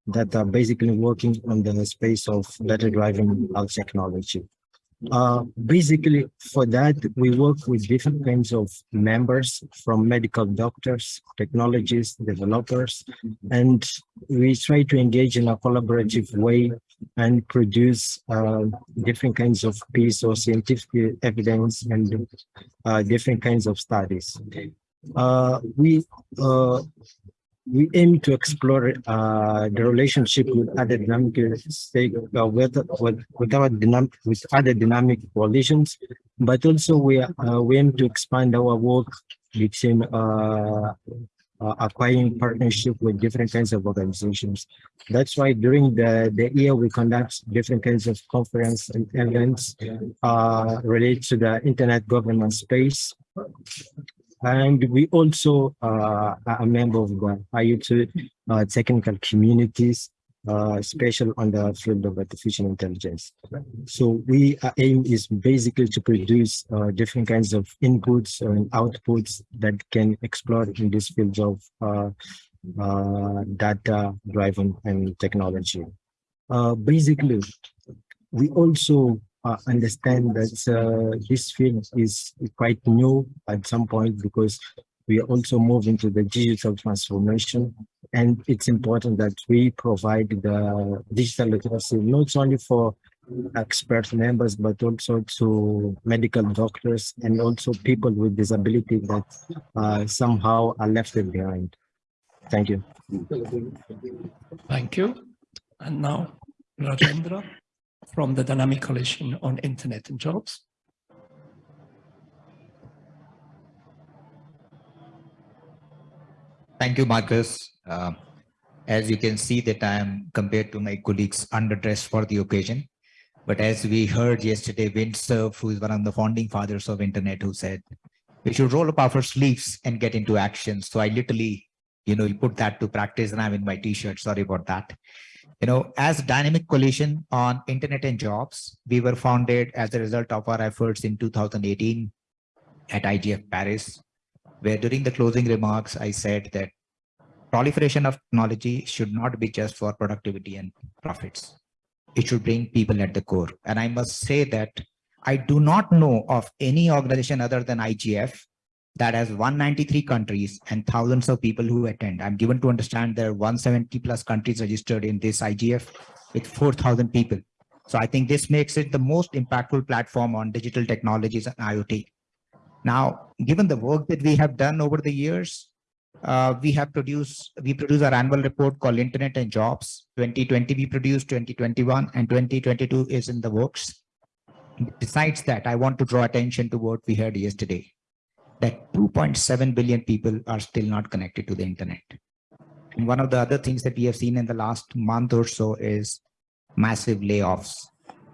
P: that are basically working on the space of data-driven health technology. Uh, basically, for that, we work with different kinds of members from medical doctors, technologists, developers, and we try to engage in a collaborative way and produce uh, different kinds of piece or scientific evidence and uh, different kinds of studies. Uh, we uh, we aim to explore uh, the relationship with other dynamic stake uh, with, with with our dynamic with other dynamic coalitions, but also we uh, we aim to expand our work between uh, uh, acquiring partnership with different kinds of organizations. That's why during the the year we conduct different kinds of conference and events uh, related to the internet governance space. And we also uh, are a member of the IoT uh, technical communities, uh, special on the field of artificial intelligence. So we our aim is basically to produce uh, different kinds of inputs and outputs that can explore in this field of uh, uh, data driven and technology. Basically, we also uh, understand that uh, this field is quite new at some point because we are also move into the digital transformation and it's important that we provide the digital literacy not only for expert members but also to medical doctors and also people with disability that uh, somehow are left behind. Thank you.
G: Thank you. And now Rajendra from the Dynamic Coalition on Internet and Jobs.
Q: Thank you, Markus. Uh, as you can see that I am compared to my colleagues underdressed for the occasion. But as we heard yesterday, Vint Cerf, who is one of the founding fathers of internet, who said, we should roll up our sleeves and get into action. So I literally, you know, put that to practice and I'm in my t-shirt, sorry about that. You know, as Dynamic Coalition on Internet and Jobs, we were founded as a result of our efforts in 2018 at IGF Paris, where during the closing remarks, I said that proliferation of technology should not be just for productivity and profits. It should bring people at the core. And I must say that I do not know of any organization other than IGF that has 193 countries and thousands of people who attend. I'm given to understand there are 170 plus countries registered in this IGF with 4,000 people. So I think this makes it the most impactful platform on digital technologies and IoT. Now, given the work that we have done over the years, uh, we have produced, we produce our annual report called Internet and Jobs. 2020 we produced, 2021 and 2022 is in the works. Besides that, I want to draw attention to what we heard yesterday that 2.7 billion people are still not connected to the internet. And one of the other things that we have seen in the last month or so is massive layoffs.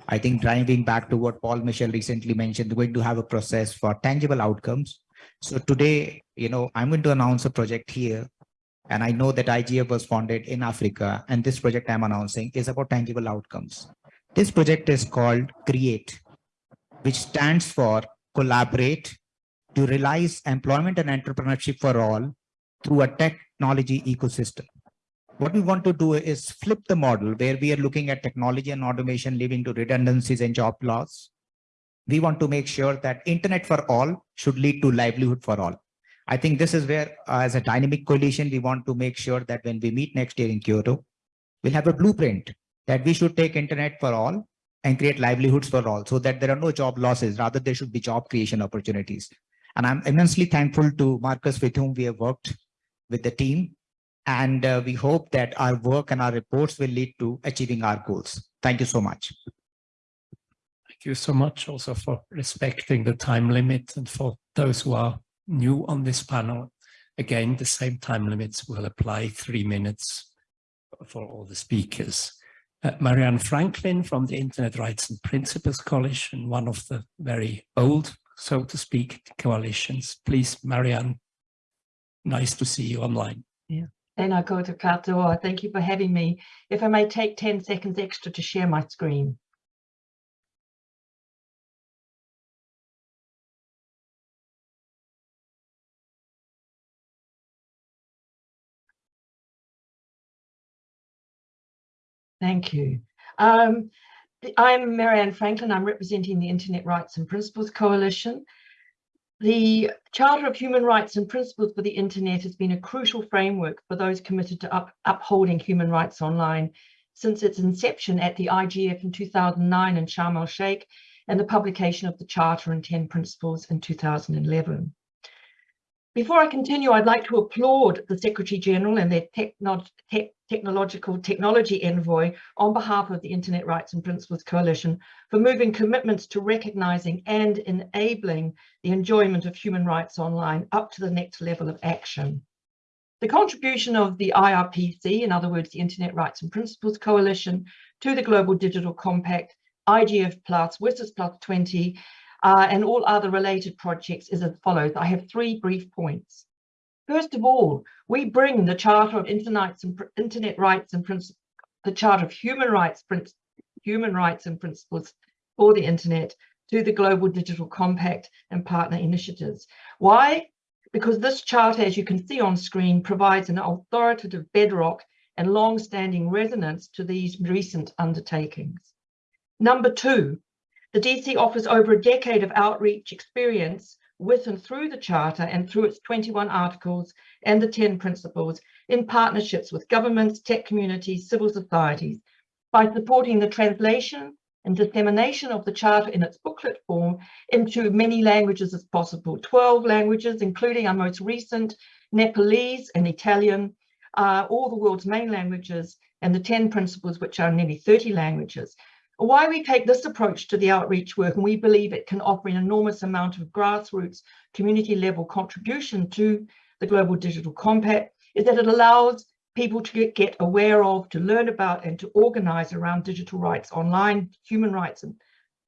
Q: I think driving back to what Paul Mitchell recently mentioned, we're going to have a process for tangible outcomes. So today, you know, I'm going to announce a project here. And I know that IGF was founded in Africa. And this project I'm announcing is about tangible outcomes. This project is called CREATE, which stands for Collaborate, to realize employment and entrepreneurship for all through a technology ecosystem. What we want to do is flip the model where we are looking at technology and automation leading to redundancies and job loss. We want to make sure that internet for all should lead to livelihood for all. I think this is where uh, as a dynamic coalition, we want to make sure that when we meet next year in Kyoto, we'll have a blueprint that we should take internet for all and create livelihoods for all so that there are no job losses, rather there should be job creation opportunities. And I'm immensely thankful to Markus with whom we have worked with the team. And uh, we hope that our work and our reports will lead to achieving our goals. Thank you so much.
G: Thank you so much also for respecting the time limit and for those who are new on this panel. Again, the same time limits will apply three minutes for all the speakers. Uh, Marianne Franklin from the Internet Rights and Principles Coalition, one of the very old so to speak, coalitions. Please, Marianne, nice to see you online.
C: Yeah. Tēnā koutou katoa. Thank you for having me. If I may take 10 seconds extra to share my screen. Thank you. Um, I'm Marianne Franklin. I'm representing the Internet Rights and Principles Coalition. The Charter of Human Rights and Principles for the Internet has been a crucial framework for those committed to up, upholding human rights online since its inception at the IGF in 2009 in Sharm el-Sheikh and the publication of the Charter and 10 Principles in 2011. Before I continue, I'd like to applaud the Secretary General and their techno tech technological technology envoy on behalf of the Internet Rights and Principles Coalition for moving commitments to recognizing and enabling the enjoyment of human rights online up to the next level of action. The contribution of the IRPC, in other words, the Internet Rights and Principles Coalition, to the Global Digital Compact, IGF Plus, WSIS Plus 20, uh, and all other related projects is as follows. I have three brief points. First of all, we bring the Charter of Internet, Rights and Principles, the Charter of Human Rights, Human Rights and Principles for the Internet to the Global Digital Compact and partner initiatives. Why? Because this charter, as you can see on screen, provides an authoritative bedrock and long-standing resonance to these recent undertakings. Number two, the DC offers over a decade of outreach experience with and through the Charter and through its 21 articles and the 10 principles in partnerships with governments, tech communities, civil societies, by supporting the translation and dissemination of the Charter in its booklet form into many languages as possible, 12 languages, including our most recent Nepalese and Italian, uh, all the world's main languages, and the 10 principles, which are nearly 30 languages. Why we take this approach to the outreach work, and we believe it can offer an enormous amount of grassroots community level contribution to the Global Digital Compact, is that it allows people to get, aware of, to learn about, and to organize around digital rights online, human rights and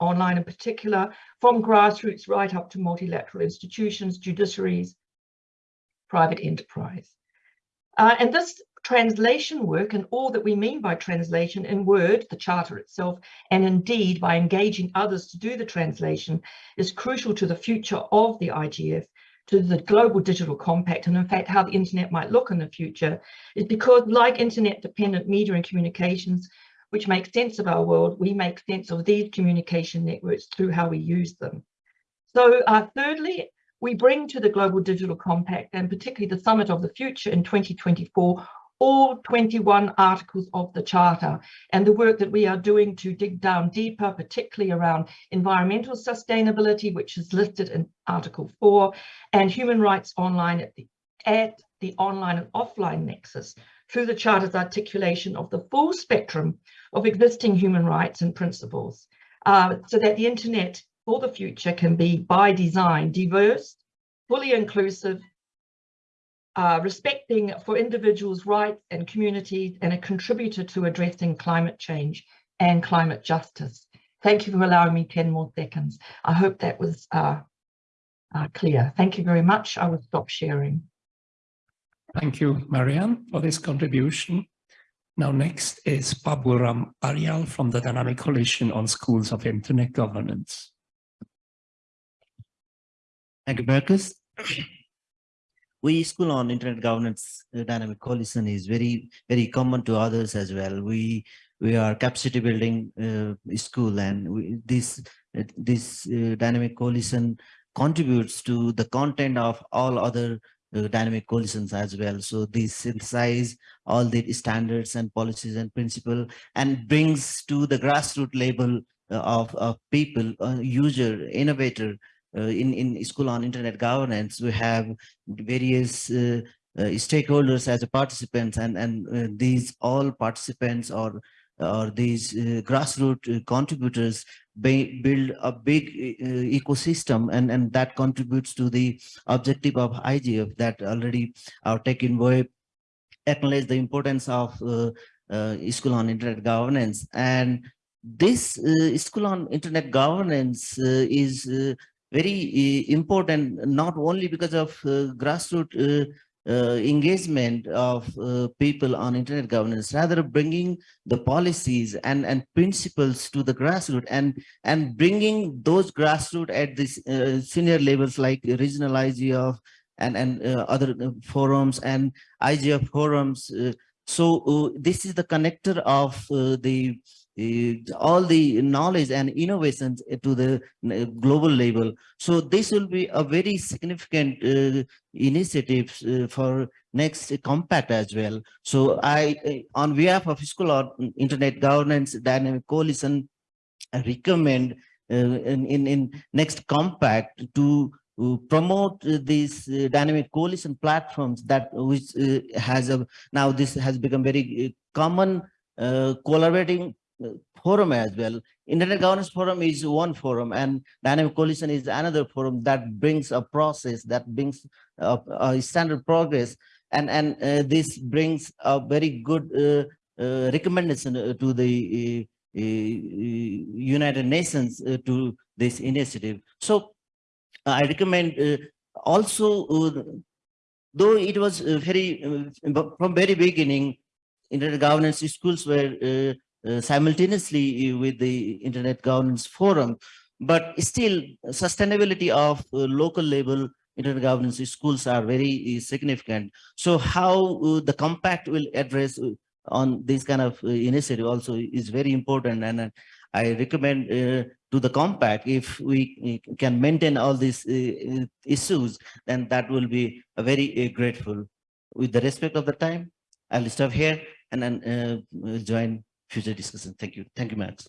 C: online in particular, from grassroots right up to multilateral institutions, judiciaries, private enterprise. Uh, and this translation work and all that we mean by translation in Word, the Charter itself, and indeed by engaging others to do the translation is crucial to the future of the IGF, to the Global Digital Compact, and in fact how the internet might look in the future, is because like internet-dependent media and communications, which make sense of our world, we make sense of these communication networks through how we use them. So uh, thirdly, we bring to the Global Digital Compact and particularly the Summit of the Future in 2024 all 21 articles of the Charter and the work that we are doing to dig down deeper, particularly around environmental sustainability, which is listed in Article 4, and human rights online at the, at the online and offline nexus through the Charter's articulation of the full spectrum of existing human rights and principles, uh, so that the internet for the future can be by design diverse, fully inclusive, uh, respecting for individuals' rights and communities and a contributor to addressing climate change and climate justice. Thank you for allowing me 10 more seconds. I hope that was uh, uh, clear. Thank you very much. I will stop sharing.
G: Thank you, Marianne, for this contribution. Now next is Baburam Aryal from the Dynamic Coalition on Schools of Internet Governance.
R: Thank you, Markus we school on internet governance uh, dynamic coalition is very very common to others as well. We we are capacity building uh, school and we, this uh, this uh, dynamic coalition contributes to the content of all other uh, dynamic coalitions as well. So this synthesize all the standards and policies and principle and brings to the grassroots level of, of people user innovator in, in school on internet governance, we have various uh, uh, stakeholders as participants and, and these all participants or or these uh, grassroots uh, contributors build a big uh, ecosystem and and that contributes to the objective of IGF that already our tech envoy acknowledge the importance of school on internet governance. And this school on internet governance is very uh, important, not only because of uh, grassroots uh, engagement of uh, people on internet governance, rather bringing the policies and, and principles to the grassroots and, and bringing those grassroots at this uh, senior levels like regional IGF and, and other forums and IGF forums So this is the connector of the all the knowledge and innovations to the uh, global level. So this will be a very significant uh, initiative uh, for next compact as well. So I, uh, on behalf of School of Internet Governance Dynamic Coalition, I recommend uh, in, in, in next compact to uh, promote uh, these uh, dynamic coalition platforms that which uh, has a now this has become very uh, common uh, collaborating uh, forum as well. Internet Governance Forum is one forum and Dynamic Coalition is another forum that brings a process that brings a, a standard progress and and uh, this brings a very good uh, uh, recommendation uh, to the uh, uh, United Nations to this initiative. So I recommend also, though it was very, from very beginning, internet governance schools were simultaneously with the Internet Governance Forum, but still sustainability of uh, local level internet governance schools are very uh, significant. So how uh, the compact will address uh, on this kind of uh, initiative also is very important and uh, I recommend uh, to the compact if we uh, can maintain all these uh, issues then that will be very uh, grateful with the respect of the time i'll stop here and then uh, join future discussion thank you thank you max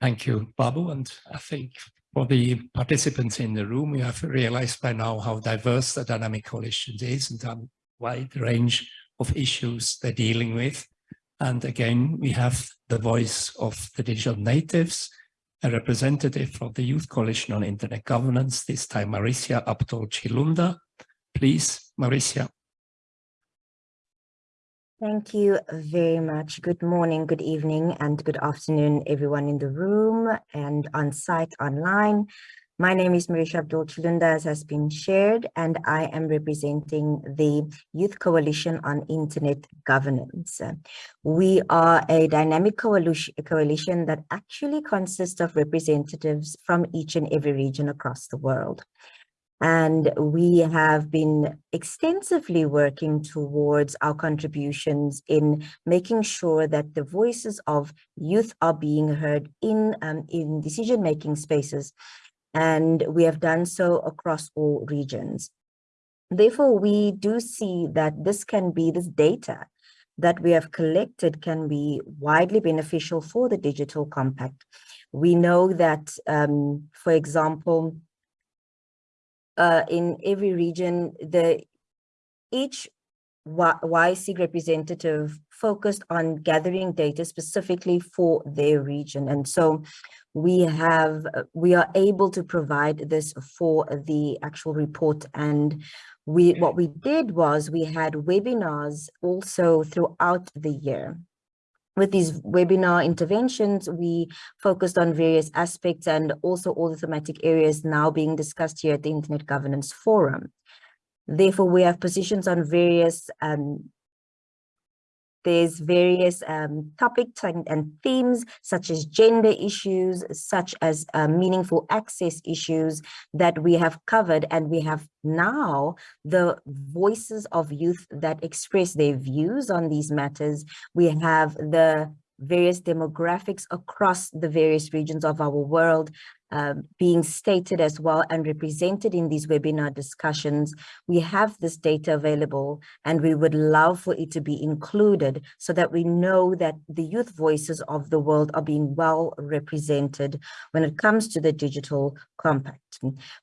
G: Thank you, Babu. And I think for the participants in the room, you have realized by now how diverse the dynamic coalition is and how wide range of issues they're dealing with. And again, we have the voice of the digital natives, a representative from the Youth Coalition on Internet Governance, this time Maricia Abdul Chilunda. Please, Maricia.
S: Thank you very much. Good morning, good evening, and good afternoon, everyone in the room and on site online. My name is Marisha Abdul Chilunda, as has been shared, and I am representing the Youth Coalition on Internet Governance. We are a dynamic coalition that actually consists of representatives from each and every region across the world. And we have been extensively working towards our contributions in making sure that the voices of youth are being heard in, um, in decision-making spaces. And we have done so across all regions. Therefore, we do see that this can be, this data that we have collected can be widely beneficial for the digital compact. We know that, um, for example, uh, in every region, the each YC representative focused on gathering data specifically for their region. And so we have, we are able to provide this for the actual report. And we, what we did was we had webinars also throughout the year with these webinar interventions, we focused on various aspects and also all the thematic areas now being discussed here at the Internet Governance Forum. Therefore, we have positions on various um, there's various um, topics and, and, themes such as gender issues, such as uh, meaningful access issues that we have covered. And we have now the voices of youth that express their views on these matters. We have the various demographics across the various regions of our world um, being stated as well and represented in these webinar discussions. We have this data available and we would love for it to be included so that we know that the youth voices of the world are being well represented when it comes to the digital compact.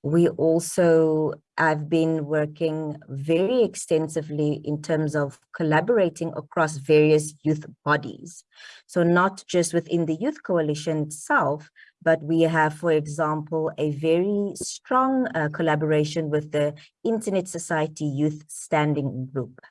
S: We also I've been working very extensively in terms of collaborating across various youth bodies. So not just within the Youth Coalition itself, but we have, for example, a very strong uh, collaboration with the Internet Society Youth Standing Group.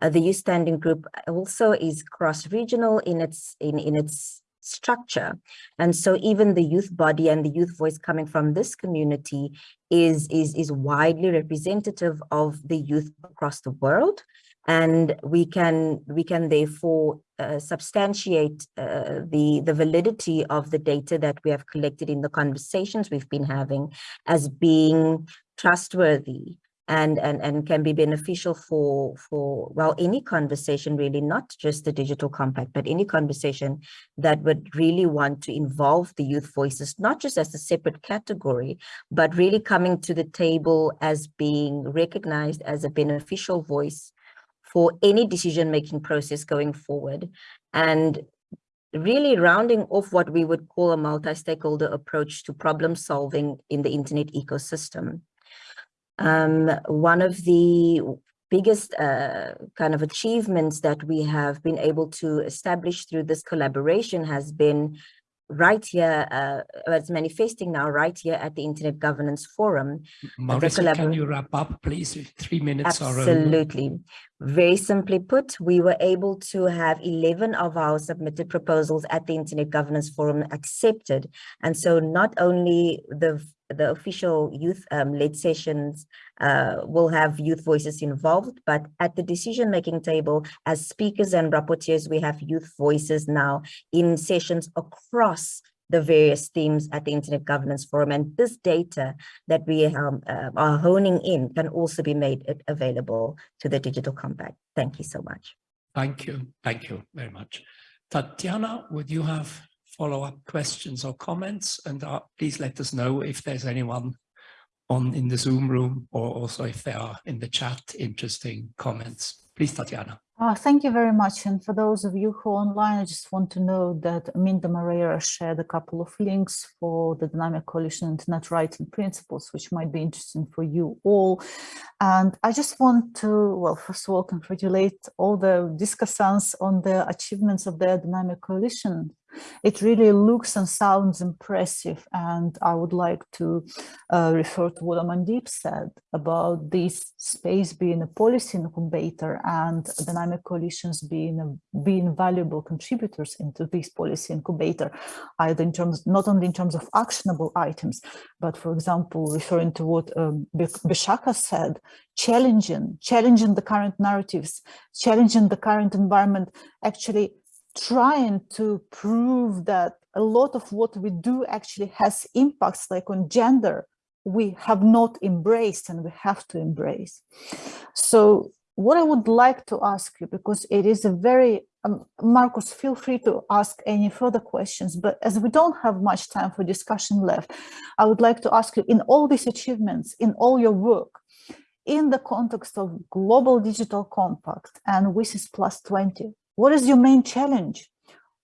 S: Uh, the Youth Standing Group also is cross-regional in its in, in its structure. And so even the youth body and the youth voice coming from this community is, is, is widely representative of the youth across the world and we can we can therefore uh, substantiate uh, the the validity of the data that we have collected in the conversations we've been having as being trustworthy and, and, and can be beneficial for, for, well, any conversation really, not just the digital compact, but any conversation that would really want to involve the youth voices, not just as a separate category, but really coming to the table as being recognized as a beneficial voice for any decision-making process going forward. And really rounding off what we would call a multi-stakeholder approach to problem solving in the internet ecosystem. Um, one of the biggest uh, kind of achievements that we have been able to establish through this collaboration has been right here, uh, it's manifesting now right here at the Internet Governance Forum.
G: Mauricia, can you wrap up, please? Three minutes.
S: Absolutely. Very simply put, we were able to have 11 of our submitted proposals at the Internet Governance Forum accepted. And so not only the the official youth-led um, sessions uh, will have youth voices involved, but at the decision-making table, as speakers and rapporteurs, we have youth voices now in sessions across the various themes at the Internet Governance Forum. And this data that we um, uh, are honing in can also be made available to the Digital Compact. Thank you so much.
G: Thank you. Thank you very much. Tatiana, would you have follow-up questions or comments and uh, please let us know if there's anyone on in the Zoom room or also if there are in the chat interesting comments. Please, Tatiana.
A: Uh, thank you very much. And for those of you who are online, I just want to know that Minda Moreira shared a couple of links for the Dynamic Coalition Internet Rights and Principles, which might be interesting for you all. And I just want to, well, first of all, congratulate all the discussants on the achievements of the Dynamic Coalition it really looks and sounds impressive. And I would like to uh, refer to what Amandeep said about this space being a policy incubator and dynamic coalitions being being valuable contributors into this policy incubator, either in terms, not only in terms of actionable items, but for example, referring to what um, Bishaka said, challenging, challenging the current narratives, challenging the current environment, actually trying to prove that a lot of what we do actually has impacts like on gender we have not embraced and we have to embrace. So what I would like to ask you, because it is a very, um, Markus, feel free to ask any further questions, but as we don't have much time for discussion left, I would like to ask you in all these achievements, in all your work, in the context of Global Digital Compact and WSIS Plus 20, what is your main challenge?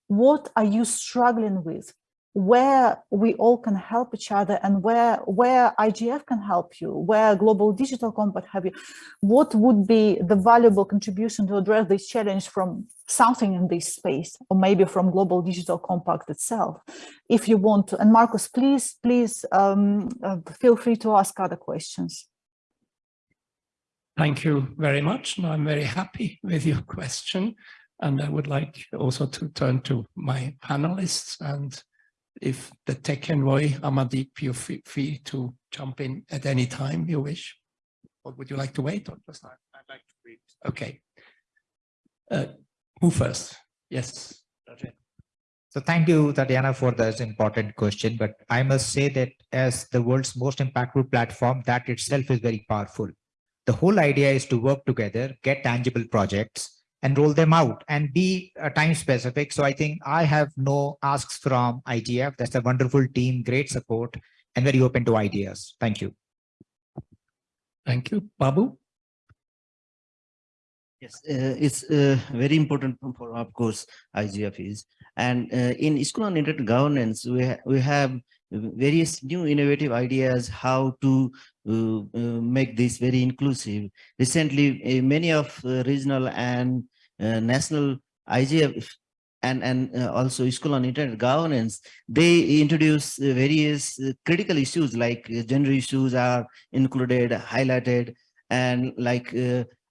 A: What are you struggling with? Where we all can help each other and where, where IGF can help you, where Global Digital Compact have you, what would be the valuable contribution to address this challenge from something in this space, or maybe from Global Digital Compact itself, if you want to. And Markus, please, please um, uh, feel free to ask other questions.
G: Thank you very much. I'm very happy with your question. And I would like also to turn to my panelists and if the tech envoy Amandeep, you feel free to jump in at any time you wish. Or would you like to wait or just I'd like to read. Okay. Uh, who first? Yes.
Q: So thank you, Tatiana, for this important question. But I must say that as the world's most impactful platform, that itself is very powerful. The whole idea is to work together, get tangible projects, and roll them out and be uh, time specific. So I think I have no asks from IGF. That's a wonderful team, great support, and very open to ideas. Thank you.
G: Thank you. Babu?
R: Yes, uh, it's uh, very important for, of course, IGF is. And uh, in school on internet governance, we, ha we have various new innovative ideas how to uh, uh, make this very inclusive. Recently, many of regional and uh, national IGF and, and uh, also school on internet governance, they introduce uh, various critical issues like gender issues are included, highlighted, and like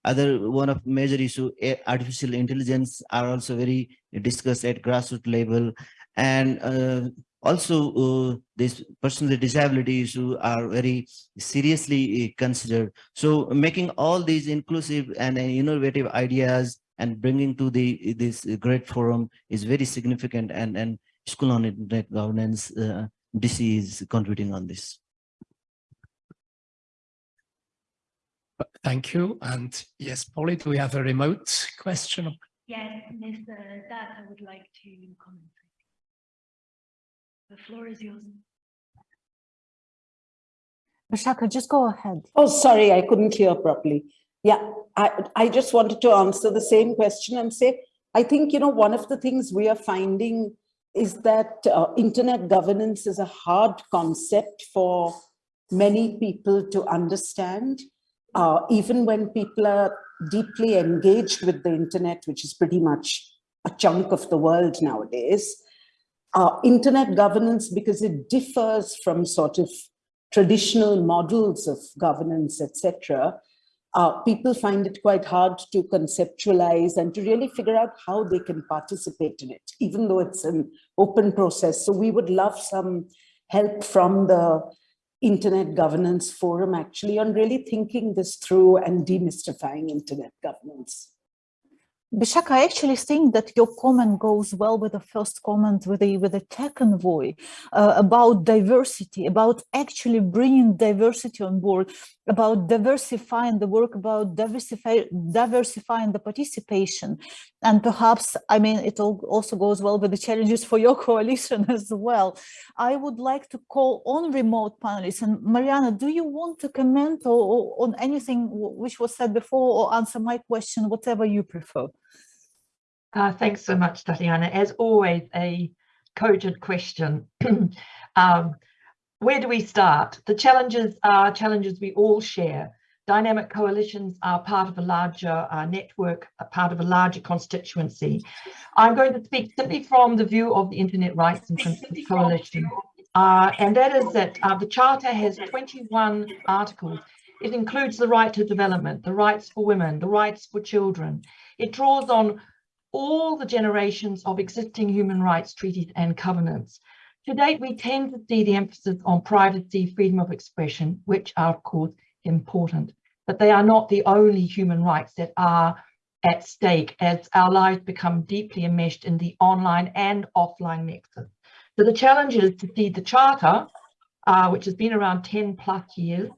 R: other one of major issue artificial intelligence are also very discussed at grassroots level. And uh, also uh, this persons with disability issue are very seriously considered. So making all these inclusive and innovative ideas and bringing to the this great forum is very significant and and school on internet governance uh, DC is contributing on this.
G: Thank you. And yes, Polly, do we have a remote question?
M: Yes, Mr. That I would like to comment. The floor is yours.
A: Vishaka, just go ahead.
O: Oh, sorry, I couldn't hear properly. Yeah, I, I just wanted to answer the same question and say, I think, you know, one of the things we are finding is that uh, internet governance is a hard concept for many people to understand, uh, even when people are deeply engaged with the internet, which is pretty much a chunk of the world nowadays. Uh, internet governance, because it differs from sort of traditional models of governance, etc., uh, people find it quite hard to conceptualize and to really figure out how they can participate in it, even though it's an open process. So we would love some help from the Internet Governance Forum actually on really thinking this through and demystifying internet governance.
A: Bishak, I actually think that your comment goes well with the first comment with the with the tech envoy uh, about diversity, about actually bringing diversity on board, about diversifying the work, about diversify, diversifying the participation. And perhaps, I mean, it also goes well with the challenges for your <laughs> coalition as well. I would like to call on remote panelists. And Mariana, do you want to comment or, or on anything which was said before or answer my question, whatever you prefer?
C: Uh, thanks so much, Tatiana. As always, a cogent question. <clears throat> um, where do we start? The challenges are challenges we all share. Dynamic coalitions are part of a larger uh, network, a part of a larger constituency. I'm going to speak simply from the view of the Internet Rights and Principles Coalition. Uh, and that is that uh, the Charter has 21 articles. It includes the right to development, the rights for women, the rights for children. It draws on all the generations of existing human rights treaties and covenants. To date, we tend to see the emphasis on privacy, freedom of expression, which are, of course, important, but they are not the only human rights that are at stake as our lives become deeply enmeshed in the online and offline nexus. So the challenge is to see the Charter, uh, which has been around 10 plus years,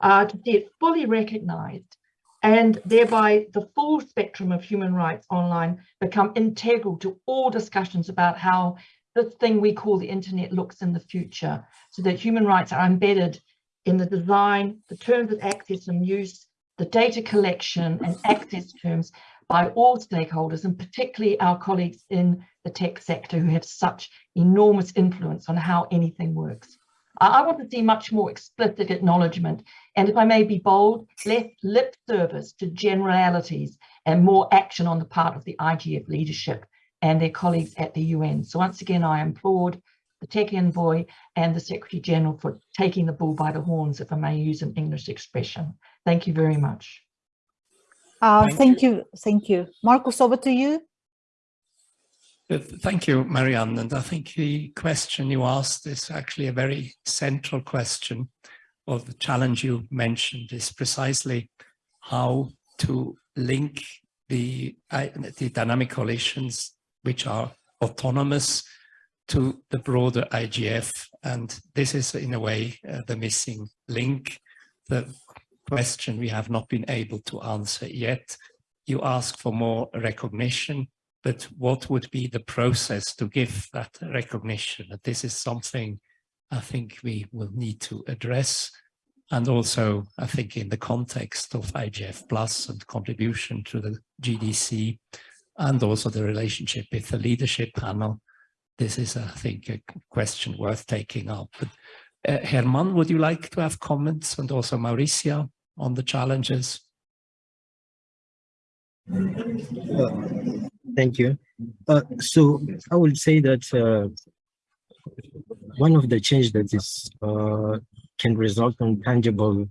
C: uh, to see it fully recognized and thereby the full spectrum of human rights online become integral to all discussions about how this thing we call the internet looks in the future so that human rights are embedded in the design, the terms of access and use, the data collection and access terms by all stakeholders and particularly our colleagues in the tech sector who have such enormous influence on how anything works. I want to see much more explicit acknowledgement and if I may be bold, less lip service to generalities and more action on the part of the IGF leadership and their colleagues at the UN. So once again, I applaud the Tech Envoy and the Secretary General for taking the bull by the horns, if I may use an English expression. Thank you very much.
A: Uh, thank, thank you. you. Thank you. Markus, over to you.
G: Uh, thank you, Marianne. And I think the question you asked is actually a very central question or the challenge you mentioned is precisely how to link the, the dynamic coalitions which are autonomous to the broader IGF. And this is in a way uh, the missing link, the question we have not been able to answer yet. You ask for more recognition, but what would be the process to give that recognition? This is something I think we will need to address. And also, I think in the context of IGF Plus and contribution to the GDC, and also the relationship with the leadership panel, this is, I think, a question worth taking up. But, uh, Herman, would you like to have comments and also Mauricia on the challenges?
P: Uh, thank you. Uh, so I would say that uh, one of the change that is uh, can result in tangible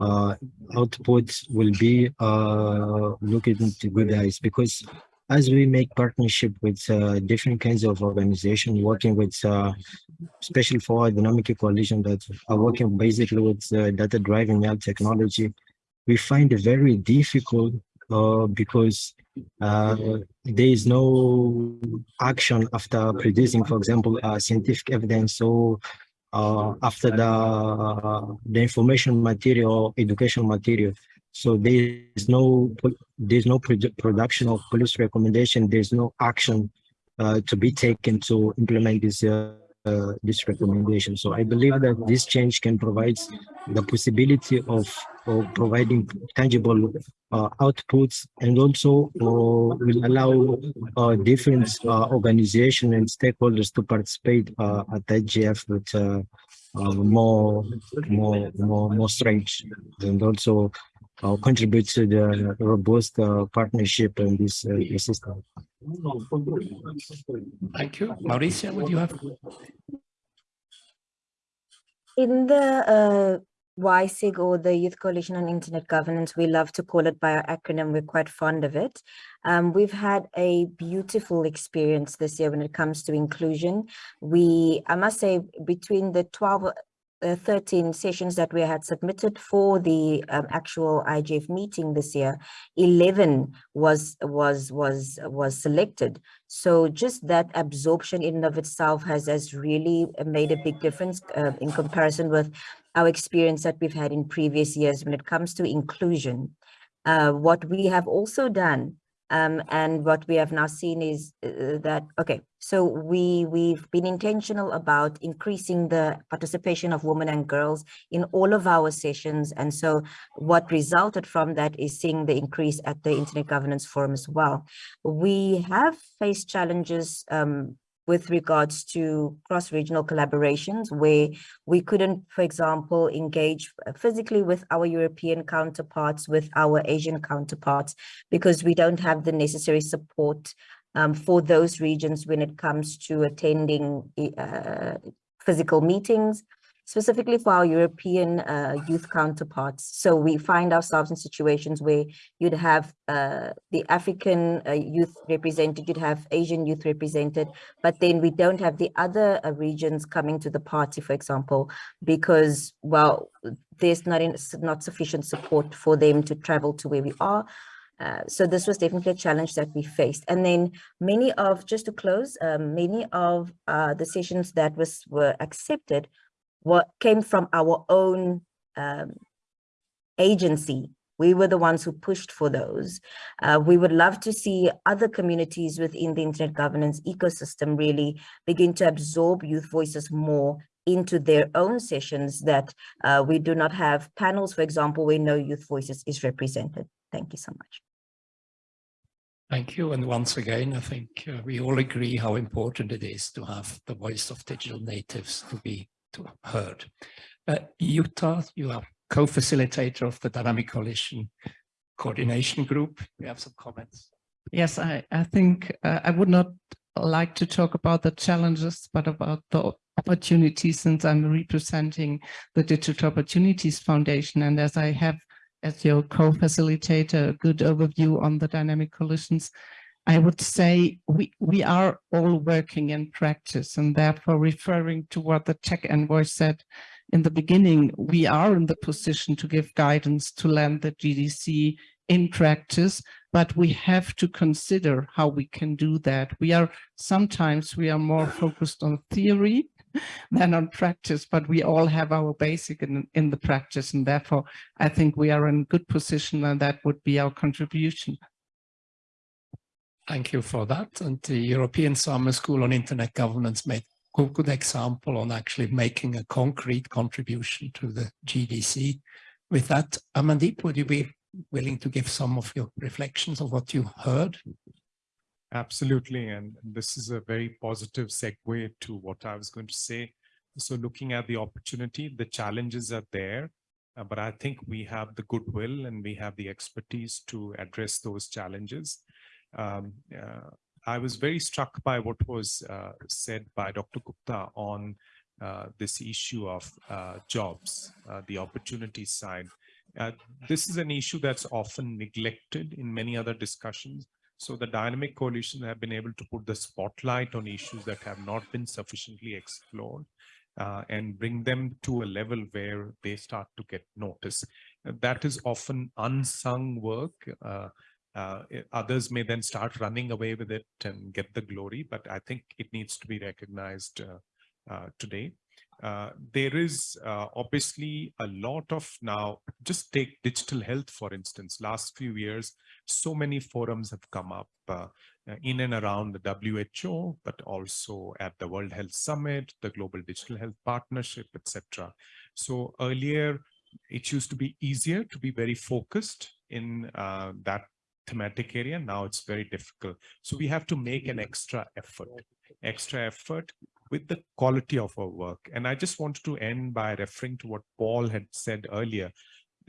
P: uh, outputs will be uh, looking into good eyes because as we make partnership with uh, different kinds of organization working with uh, especially for dynamic coalition that are working basically with uh, data driving AI technology we find it very difficult uh, because uh, there is no action after producing, for example, uh, scientific evidence. So after the the information material, education material. So there is no there's no production of police recommendation. There's no action uh, to be taken to implement this uh, uh, this recommendation. So I believe that this change can provide the possibility of, of providing tangible uh, outputs and also uh, will allow uh, different organizations and stakeholders to participate at IGF with uh, more, more, more, more strength and also contribute to the robust partnership in this system.
G: Thank you. Mauricia, what do you have?
S: In the uh, YSIG or the Youth Coalition on Internet Governance, we love to call it by our acronym, we're quite fond of it. Um, we've had a beautiful experience this year when it comes to inclusion. We, I must say, between the 12 uh, 13 sessions that we had submitted for the um, actual IGF meeting this year, 11 was was was was selected. So just that absorption in and of itself has has really made a big difference uh, in comparison with our experience that we've had in previous years when it comes to inclusion. Uh, what we have also done um, and what we have now seen is uh, that, okay, so we, we've been intentional about increasing the participation of women and girls in all of our sessions. And so what resulted from that is seeing the increase at the Internet Governance Forum as well. We have faced challenges um, with regards to cross-regional collaborations where we couldn't, for example, engage physically with our European counterparts, with our Asian counterparts, because we don't have the necessary support um, for those regions when it comes to attending uh, physical meetings specifically for our European uh, youth counterparts. So we find ourselves in situations where you'd have uh, the African uh, youth represented, you'd have Asian youth represented, but then we don't have the other uh, regions coming to the party, for example, because, well, there's not, in, not sufficient support for them to travel to where we are. Uh, so this was definitely a challenge that we faced. And then many of, just to close, um, many of uh, the sessions that was were accepted what came from our own um, agency. We were the ones who pushed for those. Uh, we would love to see other communities within the internet governance ecosystem really begin to absorb youth voices more into their own sessions that uh, we do not have panels, for example, where no youth voices is represented. Thank you so much.
G: Thank you. And once again, I think uh, we all agree how important it is to have the voice of digital natives to be to heard. Uh, Jutta, you are co-facilitator of the Dynamic Coalition Coordination Group. You have some comments.
I: Yes, I, I think uh, I would not like to talk about the challenges, but about the opportunities since I'm representing the Digital Opportunities Foundation. And as I have, as your co-facilitator, a good overview on the dynamic coalitions, I would say we, we are all working in practice and therefore referring to what the tech envoy said in the beginning, we are in the position to give guidance to land the GDC in practice, but we have to consider how we can do that. We are sometimes we are more focused on theory <laughs> than on practice, but we all have our basic in, in the practice. And therefore, I think we are in good position and that would be our contribution.
G: Thank you for that. And the European Summer School on Internet Governance made a good example on actually making a concrete contribution to the GDC. With that, Amandeep, would you be willing to give some of your reflections of what you heard?
N: Absolutely. And this is a very positive segue to what I was going to say. So looking at the opportunity, the challenges are there, uh, but I think we have the goodwill and we have the expertise to address those challenges um, uh, I was very struck by what was uh, said by Dr. Gupta on uh, this issue of uh, jobs, uh, the opportunity side. Uh, this is an issue that's often neglected in many other discussions. So the dynamic coalition have been able to put the spotlight on issues that have not been sufficiently explored and bring them to a level where they start to get noticed. That is often unsung work uh, others may then start running away with it and get the glory, but I think it needs to be recognized uh, uh, today. uh, there is uh, obviously a lot of now, just take digital health, for instance, last few years, so many forums have come up uh, in and around the WHO, but also at the World Health Summit, the Global Digital Health Partnership, etc. So earlier, it used to be easier to be very focused in uh, that thematic area. Now it's very difficult. So we have to make an extra effort, extra effort with the quality of our work. And I just wanted to end by referring to what Paul had said earlier.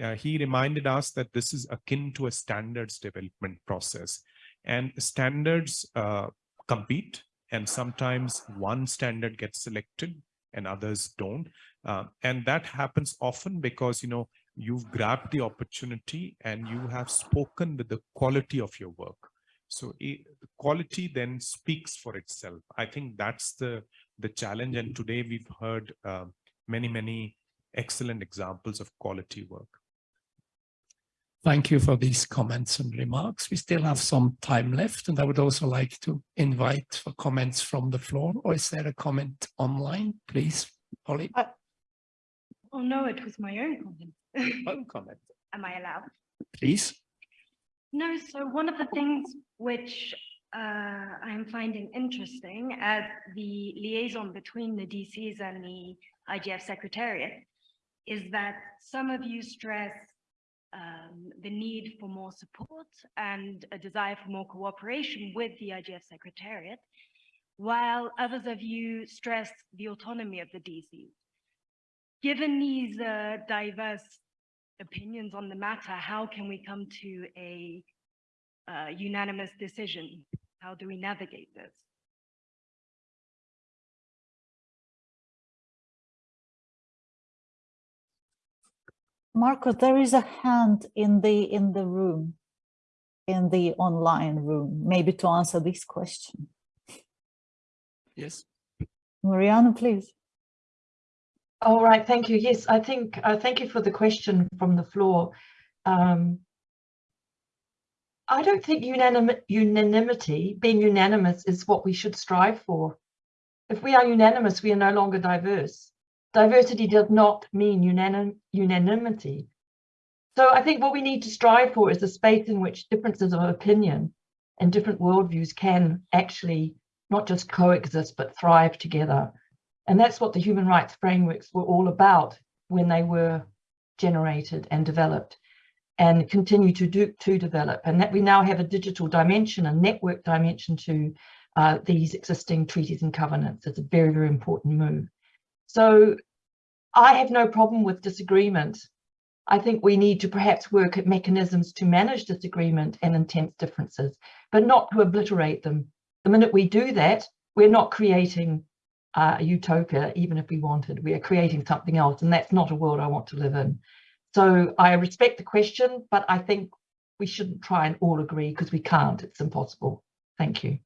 N: Uh, he reminded us that this is akin to a standards development process and standards uh, compete and sometimes one standard gets selected and others don't. Uh, and that happens often because, you know, you've grabbed the opportunity and you have spoken with the quality of your work. So it, the quality then speaks for itself. I think that's the the challenge. And today we've heard uh, many, many excellent examples of quality work.
G: Thank you for these comments and remarks. We still have some time left, and I would also like to invite for comments from the floor. Or is there a comment online, please, Polly?
M: Uh, oh no, it was my own comment.
G: Own comment. <laughs>
M: Am I allowed?
G: Please.
M: No, so one of the things which uh, I'm finding interesting as the liaison between the DCs and the IGF Secretariat is that some of you stress um, the need for more support and a desire for more cooperation with the IGF Secretariat, while others of you stress the autonomy of the DCs. Given these uh, diverse opinions on the matter, how can we come to a uh, unanimous decision? How do we navigate this?
A: Marco, there is a hand in the in the room, in the online room, maybe to answer this question.
G: Yes.
A: Mariana, please.
C: All right, thank you. Yes, I think, uh, thank you for the question from the floor. Um, I don't think unanim unanimity, being unanimous is what we should strive for. If we are unanimous, we are no longer diverse. Diversity does not mean unanim unanimity. So I think what we need to strive for is a space in which differences of opinion and different worldviews can actually not just coexist, but thrive together. And that's what the human rights frameworks were all about when they were generated and developed and continue to do to develop. And that we now have a digital dimension a network dimension to uh, these existing treaties and covenants. It's a very very important move. So i have no problem with disagreement. I think we need to perhaps work at mechanisms to manage disagreement and intense differences but not to obliterate them. The minute we do that we're not creating uh, a utopia even if we wanted we are creating something else and that's not a world i want to live in so I respect the question, but I think we shouldn't try and all agree because we can't. It's impossible. Thank you.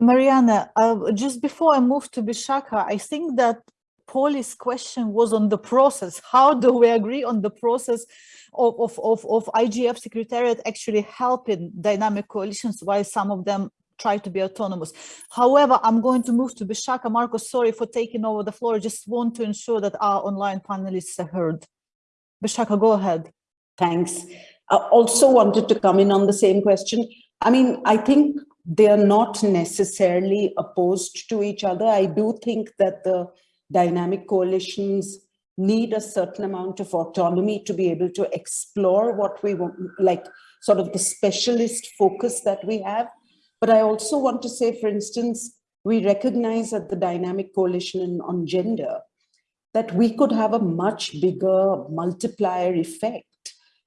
A: Mariana, uh, just before I move to Bishaka, I think that Paul's question was on the process. How do we agree on the process of, of, of, of IGF Secretariat actually helping dynamic coalitions while some of them try to be autonomous. However, I'm going to move to Bishaka. Marco, sorry for taking over the floor. Just want to ensure that our online panelists are heard. Bishaka, go ahead.
O: Thanks. I also wanted to come in on the same question. I mean, I think they are not necessarily opposed to each other. I do think that the dynamic coalitions need a certain amount of autonomy to be able to explore what we want, like sort of the specialist focus that we have. But I also want to say, for instance, we recognize that the dynamic coalition on gender that we could have a much bigger multiplier effect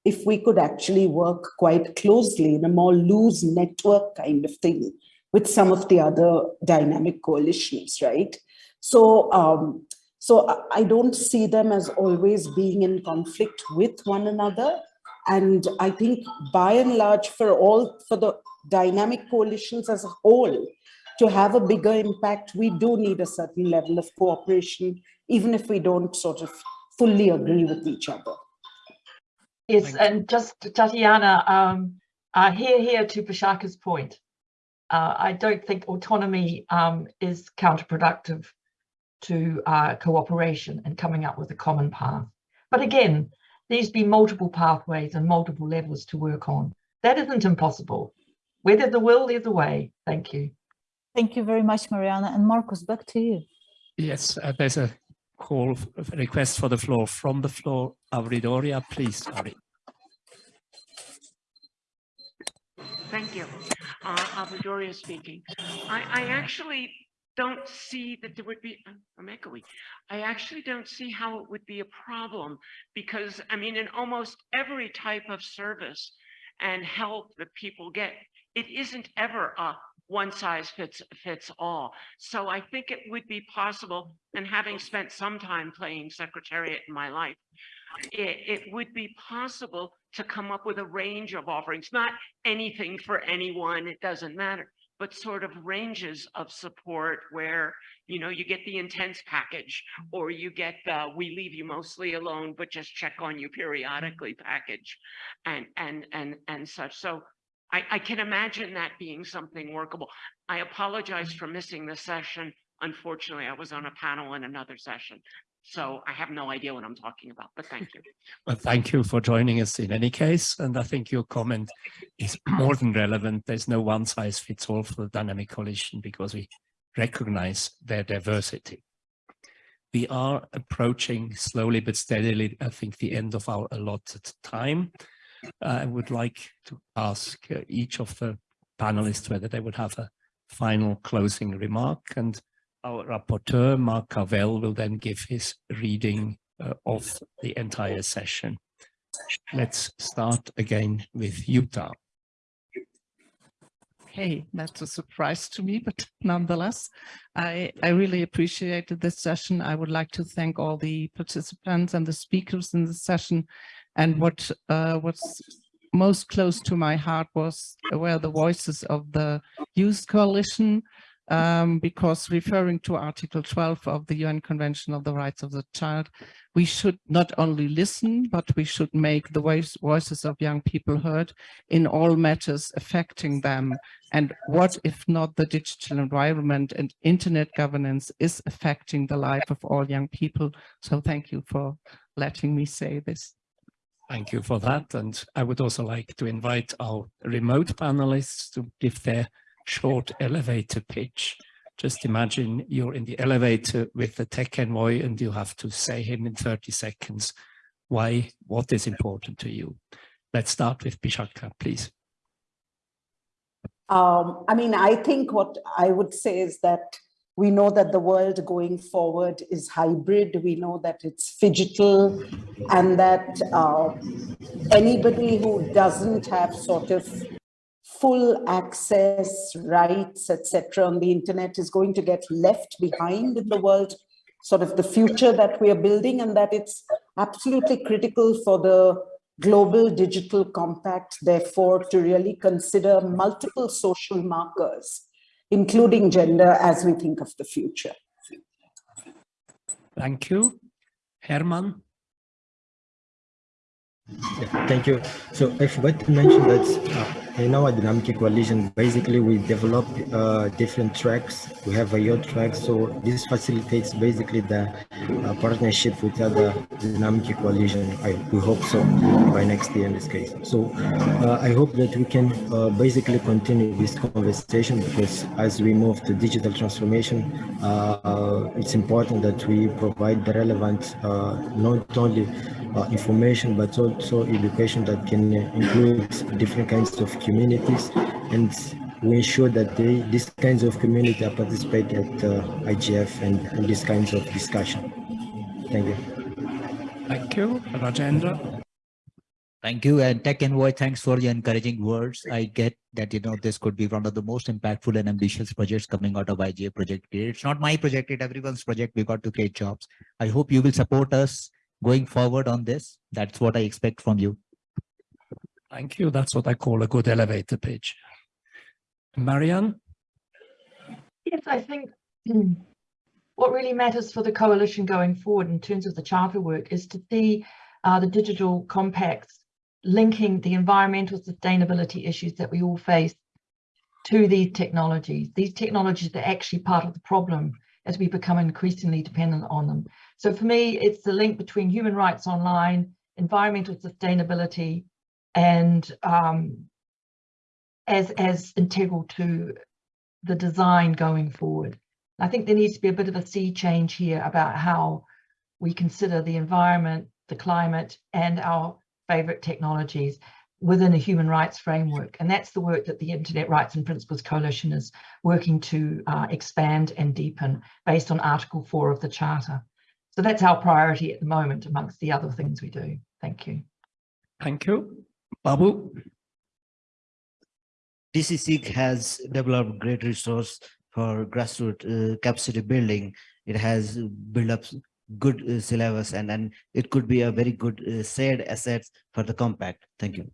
O: if we could actually work quite closely in a more loose network kind of thing with some of the other dynamic coalitions, right? So, um, so I don't see them as always being in conflict with one another. And I think by and large for all, for the dynamic coalitions as a whole, to have a bigger impact, we do need a certain level of cooperation even if we don't sort of fully agree with each other.
C: Yes, and just Tatiana, um, uh, here, here to Bishaka's point. Uh, I don't think autonomy um, is counterproductive to uh, cooperation and coming up with a common path. But again, these be multiple pathways and multiple levels to work on. That isn't impossible. Where there's a will, there's a way. Thank you.
A: Thank you very much, Mariana. And Markus, back to you.
G: Yes, uh, there's a call, a request for the floor from the floor. Avri Doria, please, Avri.
T: Thank you. Uh, Avri Doria speaking. I, I actually don't see that there would be, I'm echoey. I actually don't see how it would be a problem because, I mean, in almost every type of service and help that people get, it isn't ever a one size fits fits all. So I think it would be possible, and having spent some time playing secretariat in my life, it, it would be possible to come up with a range of offerings, not anything for anyone, it doesn't matter, but sort of ranges of support where, you know, you get the intense package or you get the we leave you mostly alone, but just check on you periodically package and and and and such. So I, I can imagine that being something workable. I apologize for missing the session. Unfortunately, I was on a panel in another session. So I have no idea what I'm talking about, but thank you. <laughs>
G: Well, thank you for joining us in any case. And I think your comment is <clears throat> more than relevant. There's no one size fits all for the dynamic coalition because we recognize their diversity. We are approaching slowly but steadily, I think, the end of our allotted time. I would like to ask uh, each of the panelists whether they would have a final closing remark and our rapporteur, Mark Carvell, will then give his reading uh, of the entire session. Let's start again with Jutta.
I: Hey, that's a surprise to me, but <laughs> nonetheless, I, I really appreciated this session. I would like to thank all the participants and the speakers in the session. And what uh, what's most close to my heart was were the voices of the Youth Coalition, um, because referring to Article 12 of the UN Convention of the Rights of the Child, we should not only listen, but we should make the voice, voices of young people heard in all matters affecting them. And what if not the digital environment and internet governance is affecting the life of all young people? So thank you for letting me say this.
G: Thank you for that. And I would also like to invite our remote panelists to give their short elevator pitch. Just imagine you're in the elevator with the tech envoy and you have to say him in 30 seconds why, what is important to you. Let's start with Bishakha, please.
O: Um, I mean, I think what I would say is that we know that the world going forward is hybrid. We know that it's digital and that uh, anybody who doesn't have sort of full access rights, etc. on the internet is going to get left behind in the world, sort of the future that we are building and that it's absolutely critical for the global digital compact, therefore, to really consider multiple social markers, including gender as we think of the future.
G: Thank you. Herman?
P: Yeah, thank you. So I forgot to mention that uh, in our dynamic coalition, basically we develop uh, different tracks. We have a yacht track, so this facilitates basically the uh, partnership with other dynamic coalition. I, we hope so by next year in this case. So uh, I hope that we can uh, basically continue this conversation because as we move to digital transformation, uh, it's important that we provide the relevant, uh, not only information, but also education that can include different kinds of communities and we ensure that they, these kinds of community are participate at uh, IGF and, and these kinds of discussion. Thank you.
G: Thank you, Rajendra.
Q: Thank you. And Tech Envoy, thanks for your encouraging words. I get that, you know, this could be one of the most impactful and ambitious projects coming out of IGF project. It's not my project, it's everyone's project. We got to create jobs. I hope you will support us going forward on this. That's what I expect from you.
G: Thank you. That's what I call a good elevator pitch. Marianne?
C: Yes, I think <clears throat> what really matters for the coalition going forward in terms of the charter work is to see uh, the digital compacts linking the environmental sustainability issues that we all face to these technologies. These technologies are actually part of the problem as we become increasingly dependent on them. So for me, it's the link between human rights online, environmental sustainability, and um, as, as integral to the design going forward. I think there needs to be a bit of a sea change here about how we consider the environment, the climate, and our favorite technologies within a human rights framework. And that's the work that the Internet Rights and Principles Coalition is working to uh, expand and deepen based on Article 4 of the Charter. So that's our priority at the moment amongst the other things we do. Thank you.
G: Thank you. Babu?
R: DCSIG has developed great resource for grassroots uh, capacity building. It has built up good uh, syllabus and, and it could be a very good uh, shared assets for the compact. Thank you.